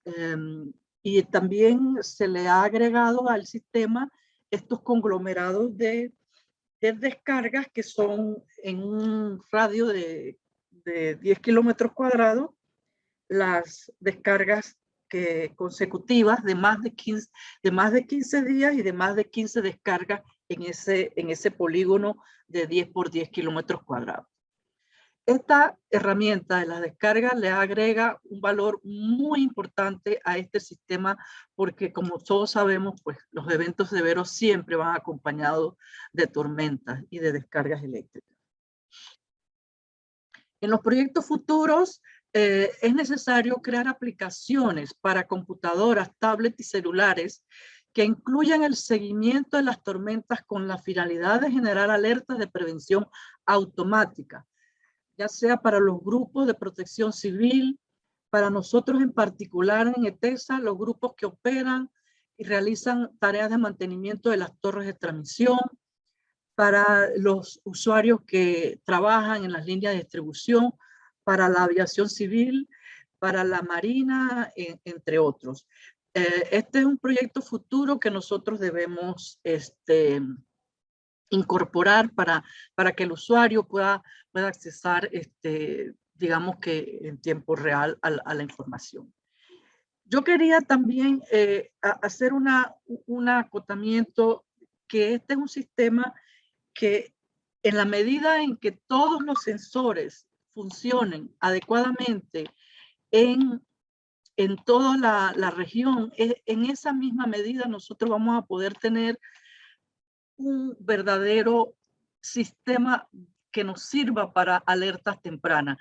Em, y también se le ha agregado al sistema estos conglomerados de de descargas que son en un radio de, de 10 kilómetros cuadrados, las descargas que, consecutivas de más de, 15, de más de 15 días y de más de 15 descargas en ese, en ese polígono de 10 por 10 kilómetros cuadrados. Esta herramienta de la descarga le agrega un valor muy importante a este sistema porque como todos sabemos, pues los eventos severos siempre van acompañados de tormentas y de descargas eléctricas. En los proyectos futuros eh, es necesario crear aplicaciones para computadoras, tablets y celulares que incluyan el seguimiento de las tormentas con la finalidad de generar alertas de prevención automática ya sea para los grupos de protección civil, para nosotros en particular en ETESA, los grupos que operan y realizan tareas de mantenimiento de las torres de transmisión, para los usuarios que trabajan en las líneas de distribución, para la aviación civil, para la marina, entre otros. Eh, este es un proyecto futuro que nosotros debemos este, incorporar para, para que el usuario pueda, pueda accesar, este, digamos que en tiempo real a, la información. Yo quería también eh, hacer una, un acotamiento que este es un sistema que en la medida en que todos los sensores funcionen adecuadamente en, en toda la, región, e, en esa misma medida nosotros vamos a poder tener un verdadero sistema que nos sirva para alertas tempranas.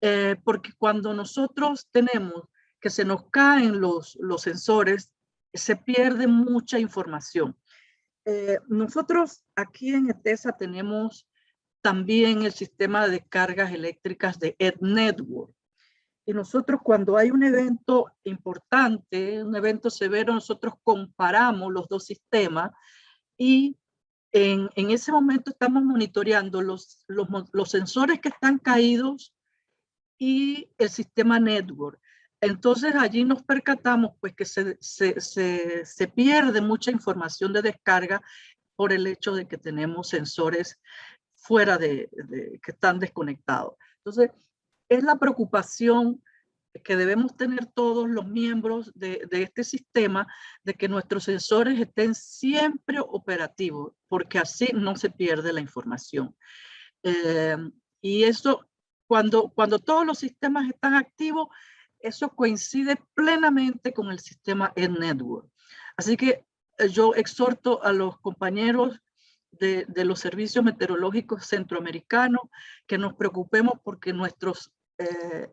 Eh, porque cuando nosotros tenemos que se nos caen los, los sensores, se pierde mucha información. Eh, nosotros aquí en ETESA tenemos también el sistema de cargas eléctricas de EdNetwork. Y nosotros cuando hay un evento importante, un evento severo, nosotros comparamos los dos sistemas y en, en ese momento estamos monitoreando los, los, los, sensores que están caídos y el sistema network. Entonces allí nos percatamos pues que se, se, se, se pierde mucha información de descarga por el hecho de que tenemos sensores fuera de, de, que están desconectados. Entonces, es la preocupación que debemos tener todos los miembros de, de, este sistema, de que nuestros sensores estén siempre operativos, porque así no se pierde la información. Eh, y eso, cuando, cuando todos los sistemas están activos, eso coincide plenamente con el sistema Network. Así que eh, yo exhorto a los compañeros de, de, los servicios meteorológicos centroamericanos que nos preocupemos porque nuestros eh,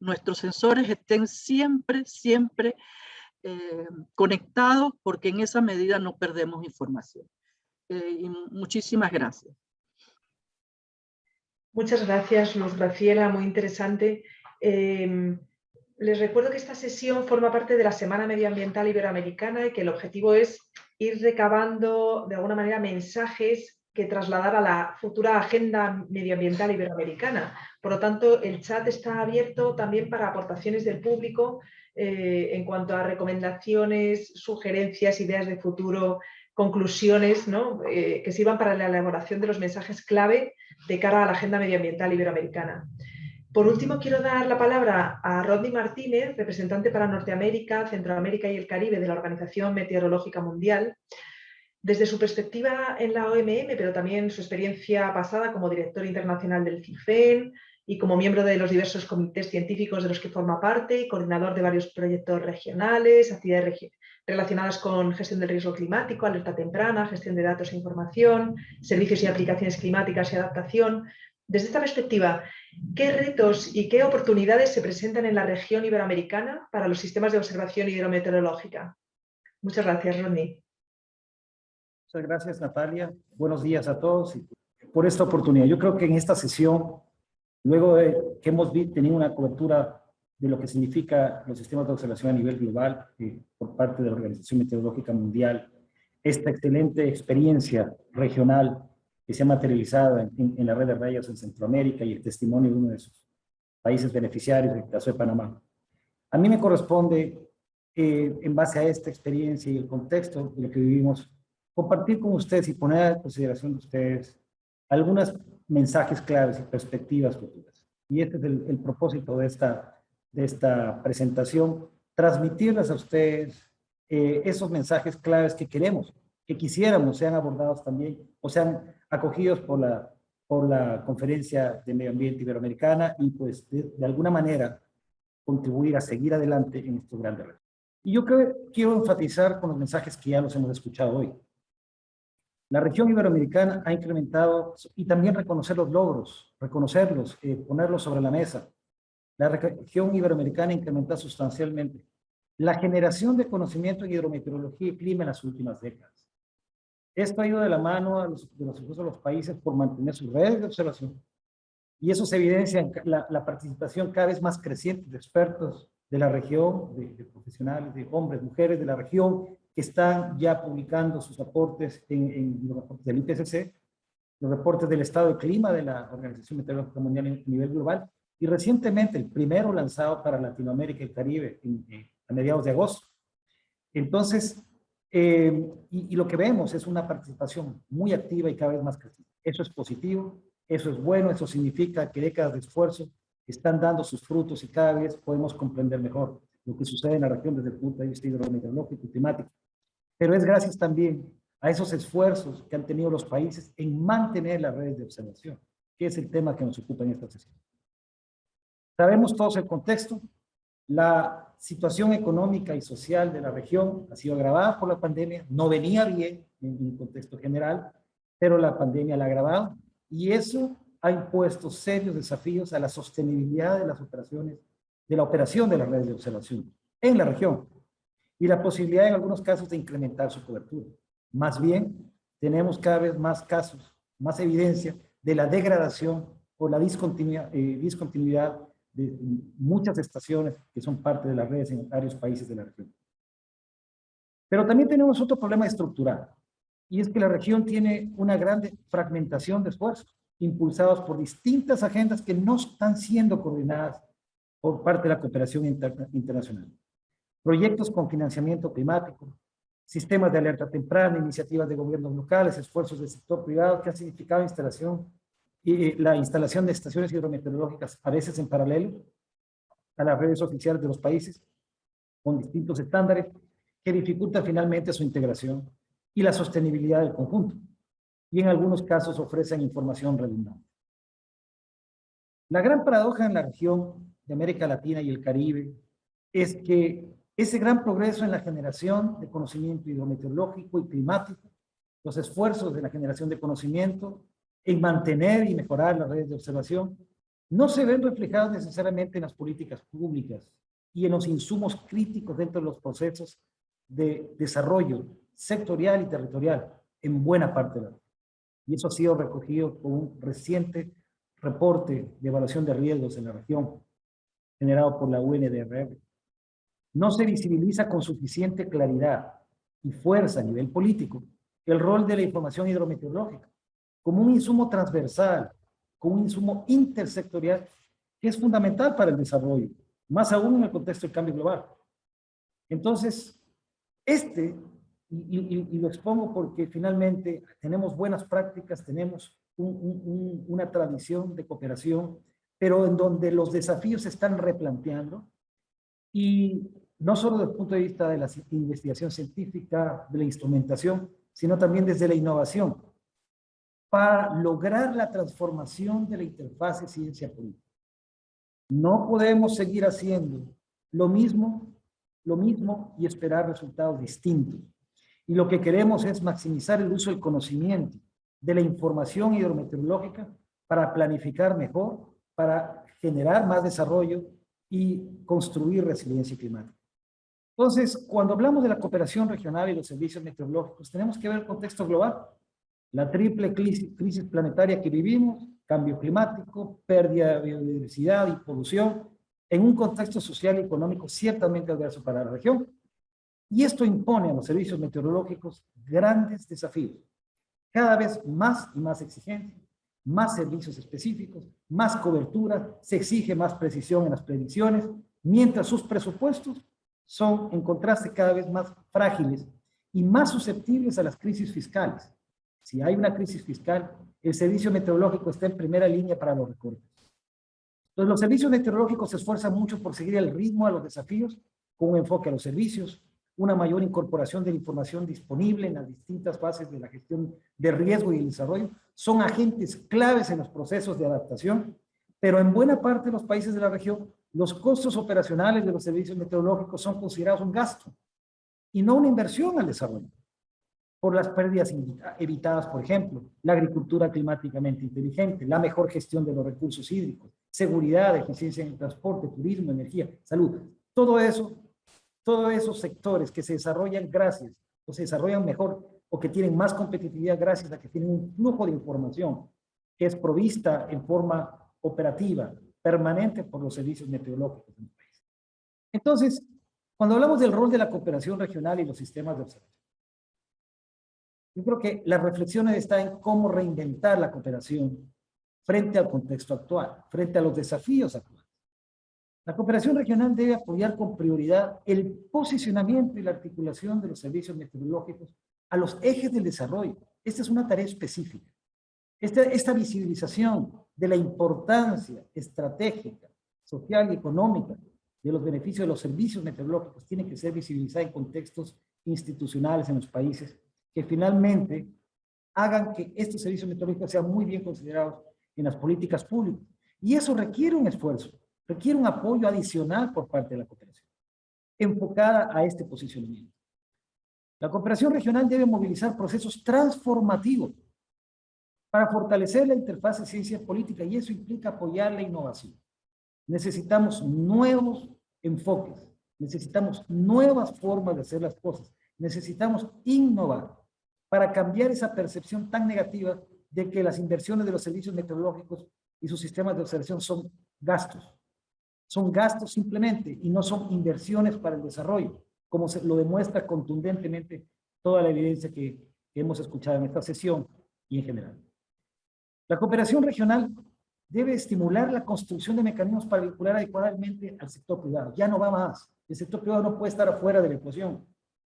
nuestros sensores estén siempre, siempre eh, conectados porque en esa medida no perdemos información. Eh, y muchísimas gracias. Muchas gracias, Luz Graciela, muy interesante. Em, les recuerdo que esta sesión forma parte de la Semana Medioambiental Iberoamericana y que el objetivo es ir recabando de alguna manera mensajes que trasladar a la futura agenda medioambiental iberoamericana. Por lo tanto, el chat está abierto también para aportaciones del público eh, en cuanto a recomendaciones, sugerencias, ideas de futuro, conclusiones eh, que sirvan para la elaboración de los mensajes clave de cara a la agenda medioambiental iberoamericana. Por último, quiero dar la palabra a Rodney Martínez, representante para Norteamérica, Centroamérica y el Caribe de la Organización Meteorológica Mundial, desde su perspectiva en la OMM, pero también su experiencia pasada como director internacional del CIFEN y como miembro de los diversos comités científicos de los que forma parte y coordinador de varios proyectos regionales, actividades relacionadas con gestión del riesgo climático, alerta temprana, gestión de datos e información, servicios y aplicaciones climáticas y adaptación. Desde esta perspectiva, ¿qué retos y qué oportunidades se presentan en la región iberoamericana para los sistemas de observación hidrometeorológica? Muchas gracias, Rodney. Muchas gracias, Natalia. Buenos días a todos y por esta oportunidad. Yo creo que en esta sesión, luego de que hemos tenido una cobertura de lo que significa los sistemas de observación a nivel global eh, por parte de la Organización Meteorológica Mundial, esta excelente experiencia regional que se ha materializado en, en la red de rayos en Centroamérica y el testimonio de uno de sus países beneficiarios, el caso de Panamá. A mí me corresponde, eh, en base a esta experiencia y el contexto de lo que vivimos, compartir con ustedes y poner a consideración de ustedes algunos mensajes claves y perspectivas futuras. Y este es el, propósito de esta, de esta presentación, transmitirles a ustedes eh, esos mensajes claves que queremos, que quisiéramos sean abordados también o sean acogidos por la, por la Conferencia de Medio Ambiente Iberoamericana y pues de, de alguna manera contribuir a seguir adelante en estos grandes retos. Y yo creo, quiero enfatizar con los mensajes que ya los hemos escuchado hoy. La región iberoamericana ha incrementado y también reconocer los logros, reconocerlos, eh, ponerlos sobre la mesa. La región iberoamericana incrementado sustancialmente la generación de conocimiento en hidrometeorología y clima en las últimas décadas. Esto ha ido de la mano a los, de los, los países por mantener sus redes de observación. Y eso se evidencia en la, participación cada vez más creciente de expertos de la región, de, de, profesionales, de hombres, mujeres de la región, están ya publicando sus aportes en, los reportes del IPCC, los reportes del estado de clima de la Organización Meteorológica Mundial a nivel global, y recientemente el primero lanzado para Latinoamérica y el Caribe a mediados de agosto. Entonces, eh, y, y, lo que vemos es una participación muy activa y cada vez más creciente. Eso es positivo, eso es bueno, eso significa que décadas de esfuerzo están dando sus frutos y cada vez podemos comprender mejor lo que sucede en la región desde el punto de vista hidrometeorológico y climático. Pero es gracias también a esos esfuerzos que han tenido los países en mantener las redes de observación, que es el tema que nos ocupa en esta sesión. Sabemos todos el contexto. La situación económica y social de la región ha sido agravada por la pandemia. No venía bien en un contexto general, pero la pandemia la ha agravado. Y eso ha impuesto serios desafíos a la sostenibilidad de las operaciones de la operación de las redes de observación en la región y la posibilidad en algunos casos de incrementar su cobertura. Más bien, tenemos cada vez más casos, más evidencia de la degradación o la discontinuidad, eh, discontinuidad de muchas estaciones que son parte de las redes en varios países de la región. Pero también tenemos otro problema estructural, y es que la región tiene una gran fragmentación de esfuerzos, impulsados por distintas agendas que no están siendo coordinadas por parte de la cooperación internacional. Proyectos con financiamiento climático, sistemas de alerta temprana, iniciativas de gobiernos locales, esfuerzos del sector privado que han significado instalación y la instalación de estaciones hidrometeorológicas a veces en paralelo a las redes oficiales de los países con distintos estándares que dificulta finalmente su integración y la sostenibilidad del conjunto y en algunos casos ofrecen información redundante. La gran paradoja en la región de América Latina y el Caribe es que ese gran progreso en la generación de conocimiento hidrometeorológico y climático, los esfuerzos de la generación de conocimiento en mantener y mejorar las redes de observación, no se ven reflejados necesariamente en las políticas públicas y en los insumos críticos dentro de los procesos de desarrollo sectorial y territorial en buena parte de la Y eso ha sido recogido con un reciente reporte de evaluación de riesgos en la región, generado por la UNDRR. No se visibiliza con suficiente claridad y fuerza a nivel político el rol de la información hidrometeorológica como un insumo transversal, como un insumo intersectorial que es fundamental para el desarrollo, más aún en el contexto del cambio global. Entonces, este, y, lo expongo porque finalmente tenemos buenas prácticas, tenemos una tradición de cooperación, pero en donde los desafíos se están replanteando y no solo desde el punto de vista de la investigación científica, de la instrumentación, sino también desde la innovación, para lograr la transformación de la interfase ciencia-política. No podemos seguir haciendo lo mismo, lo mismo y esperar resultados distintos. Y lo que queremos es maximizar el uso del conocimiento, de la información hidrometeorológica para planificar mejor, para generar más desarrollo y construir resiliencia climática. Entonces, cuando hablamos de la cooperación regional y los servicios meteorológicos, tenemos que ver el contexto global. La triple crisis, planetaria que vivimos, cambio climático, pérdida de biodiversidad y polución, en un contexto social y económico ciertamente adverso para la región. Y esto impone a los servicios meteorológicos grandes desafíos, cada vez más y más exigentes, más servicios específicos, más cobertura, se exige más precisión en las predicciones, mientras sus presupuestos son, en contraste, cada vez más frágiles y más susceptibles a las crisis fiscales. Si hay una crisis fiscal, el servicio meteorológico está en primera línea para los recortes. Los servicios meteorológicos se esfuerzan mucho por seguir el ritmo a los desafíos, con un enfoque a los servicios, una mayor incorporación de la información disponible en las distintas fases de la gestión de riesgo y el desarrollo. Son agentes claves en los procesos de adaptación, pero en buena parte los países de la región los costos operacionales de los servicios meteorológicos son considerados un gasto y no una inversión al desarrollo. Por las pérdidas evitadas, por ejemplo, la agricultura climáticamente inteligente, la mejor gestión de los recursos hídricos, seguridad, eficiencia en el transporte, turismo, energía, salud. Todo eso, todos esos sectores que se desarrollan gracias, o se desarrollan mejor, o que tienen más competitividad gracias a que tienen un flujo de información que es provista en forma operativa, permanente por los servicios meteorológicos en el país. Entonces, cuando hablamos del rol de la cooperación regional y los sistemas de observación, yo creo que la reflexión está en cómo reinventar la cooperación frente al contexto actual, frente a los desafíos actuales. La cooperación regional debe apoyar con prioridad el posicionamiento y la articulación de los servicios meteorológicos a los ejes del desarrollo. Esta es una tarea específica. Esta, esta visibilización de la importancia estratégica, social y económica de los beneficios de los servicios meteorológicos tiene que ser visibilizada en contextos institucionales en los países que finalmente hagan que estos servicios meteorológicos sean muy bien considerados en las políticas públicas. Y eso requiere un esfuerzo, requiere un apoyo adicional por parte de la cooperación, enfocada a este posicionamiento. La cooperación regional debe movilizar procesos transformativos para fortalecer la interfaz ciencia política y eso implica apoyar la innovación. Necesitamos nuevos enfoques, necesitamos nuevas formas de hacer las cosas, necesitamos innovar para cambiar esa percepción tan negativa de que las inversiones de los servicios meteorológicos y sus sistemas de observación son gastos. Son gastos simplemente y no son inversiones para el desarrollo, como se lo demuestra contundentemente toda la evidencia que hemos escuchado en esta sesión y en general. La cooperación regional debe estimular la construcción de mecanismos para vincular adecuadamente al sector privado. Ya no va más. El sector privado no puede estar afuera de la ecuación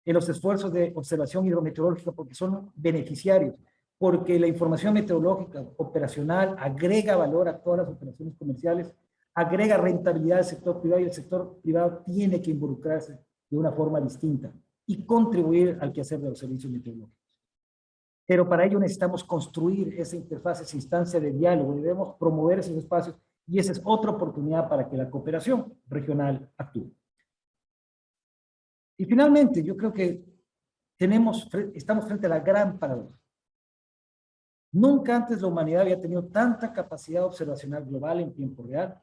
en los esfuerzos de observación hidrometeorológica porque son beneficiarios, porque la información meteorológica operacional agrega valor a todas las operaciones comerciales, agrega rentabilidad al sector privado y el sector privado tiene que involucrarse de una forma distinta y contribuir al quehacer de los servicios meteorológicos. Pero para ello necesitamos construir esa interfaz, esa instancia de diálogo, debemos promover esos espacios y esa es otra oportunidad para que la cooperación regional actúe. Y finalmente, yo creo que tenemos, estamos frente a la gran paradoja. Nunca antes la humanidad había tenido tanta capacidad observacional global en tiempo real.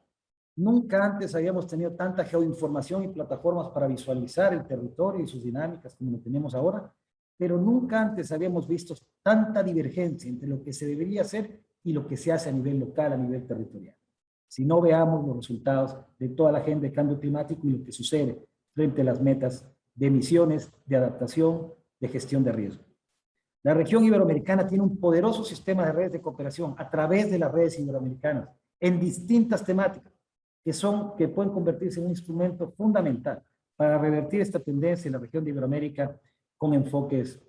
Nunca antes habíamos tenido tanta geoinformación y plataformas para visualizar el territorio y sus dinámicas como lo tenemos ahora pero nunca antes habíamos visto tanta divergencia entre lo que se debería hacer y lo que se hace a nivel local, a nivel territorial. Si no veamos los resultados de toda la agenda de cambio climático y lo que sucede frente a las metas de emisiones, de adaptación, de gestión de riesgo. La región iberoamericana tiene un poderoso sistema de redes de cooperación a través de las redes iberoamericanas en distintas temáticas que, son, que pueden convertirse en un instrumento fundamental para revertir esta tendencia en la región de Iberoamérica con enfoques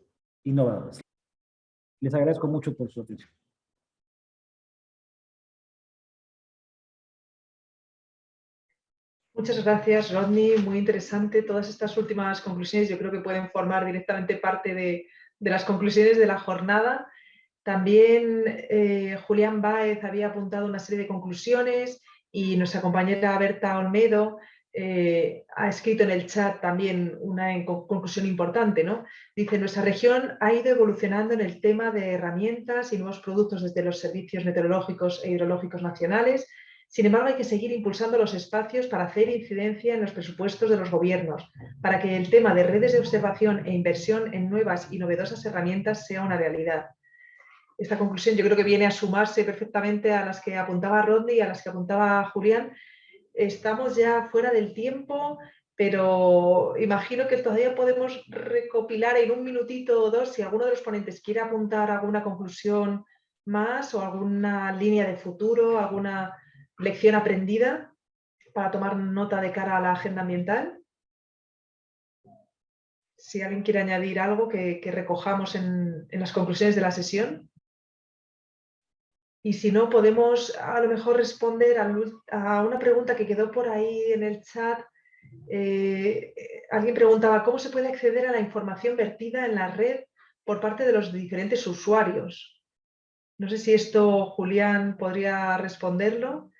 innovadores. Les agradezco mucho por su atención. Muchas gracias, Rodney. Muy interesante. Todas estas últimas conclusiones yo creo que pueden formar directamente parte de, las conclusiones de la jornada. También eh, Julián Báez había apuntado una serie de conclusiones y nuestra compañera Berta Olmedo eh, ha escrito en el chat también una conclusión importante. ¿no? Dice, nuestra región ha ido evolucionando en el tema de herramientas y nuevos productos desde los servicios meteorológicos e hidrológicos nacionales sin embargo, hay que seguir impulsando los espacios para hacer incidencia en los presupuestos de los gobiernos, para que el tema de redes de observación e inversión en nuevas y novedosas herramientas sea una realidad. Esta conclusión yo creo que viene a sumarse perfectamente a las que apuntaba Rodney y a las que apuntaba Julián. Estamos ya fuera del tiempo, pero imagino que todavía podemos recopilar en un minutito o dos si alguno de los ponentes quiere apuntar alguna conclusión más o alguna línea de futuro, alguna lección aprendida para tomar nota de cara a la agenda ambiental. Si alguien quiere añadir algo que, recojamos en, las conclusiones de la sesión. Y si no, podemos a lo mejor responder a, una pregunta que quedó por ahí en el chat. Eh, alguien preguntaba, ¿cómo se puede acceder a la información vertida en la red por parte de los diferentes usuarios? No sé si esto Julián podría responderlo.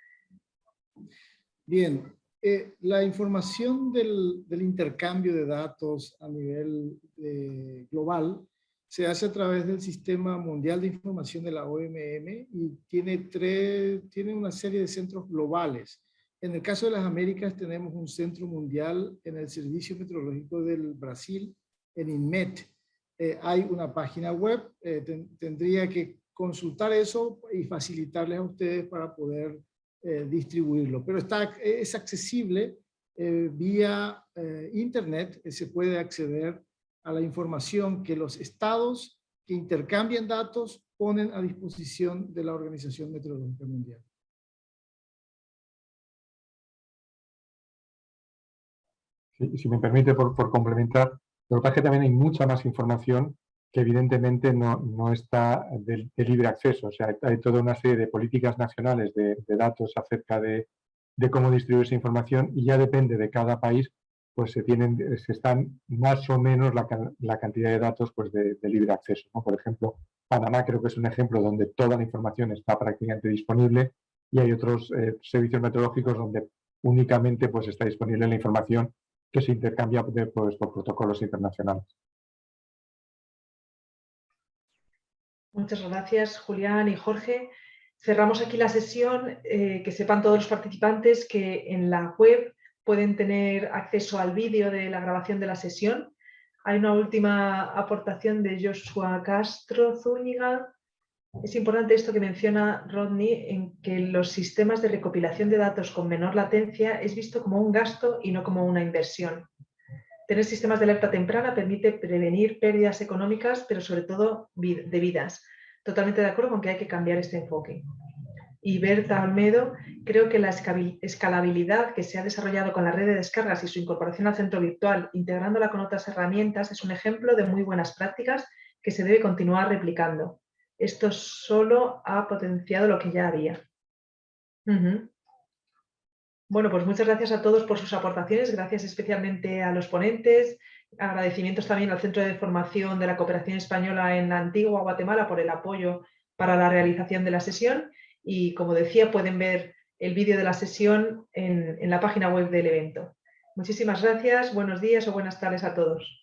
Bien, eh, la información del, intercambio de datos a nivel eh, global se hace a través del Sistema Mundial de Información de la OMM y tiene, tres, tiene una serie de centros globales. En el caso de las Américas tenemos un centro mundial en el Servicio Meteorológico del Brasil, en INMET. Eh, hay una página web, tendría que consultar eso y facilitarles a ustedes para poder eh, distribuirlo, pero está, es accesible eh, vía eh, internet, se puede acceder a la información que los estados que intercambian datos ponen a disposición de la Organización Meteorológica Mundial. si me permite, por, por complementar, lo que pasa es que también hay mucha más información que evidentemente no, no está de, libre acceso. O sea, hay toda una serie de políticas nacionales de, datos acerca de, cómo distribuir esa información y ya depende de cada país, pues se, tienen, se están más o menos la, la cantidad de datos pues de, libre acceso. ¿no? Por ejemplo, Panamá creo que es un ejemplo donde toda la información está prácticamente disponible y hay otros eh, servicios meteorológicos donde únicamente pues, está disponible la información que se intercambia pues, por protocolos internacionales. Muchas gracias, Julián y Jorge. Cerramos aquí la sesión. Eh, que sepan todos los participantes que en la web pueden tener acceso al vídeo de la grabación de la sesión. Hay una última aportación de Joshua Castro Zúñiga. Es importante esto que menciona Rodney, en que los sistemas de recopilación de datos con menor latencia es visto como un gasto y no como una inversión. Tener sistemas de alerta temprana permite prevenir pérdidas económicas, pero sobre todo de vidas. Totalmente de acuerdo con que hay que cambiar este enfoque. Y Berta Almedo, creo que la escalabilidad que se ha desarrollado con la red de descargas y su incorporación al centro virtual, integrándola con otras herramientas, es un ejemplo de muy buenas prácticas que se debe continuar replicando. Esto solo ha potenciado lo que ya había. Bueno, pues muchas gracias a todos por sus aportaciones, gracias especialmente a los ponentes, agradecimientos también al Centro de Formación de la Cooperación Española en la Antigua Guatemala por el apoyo para la realización de la sesión y como decía pueden ver el vídeo de la sesión en, la página web del evento. Muchísimas gracias, buenos días o buenas tardes a todos.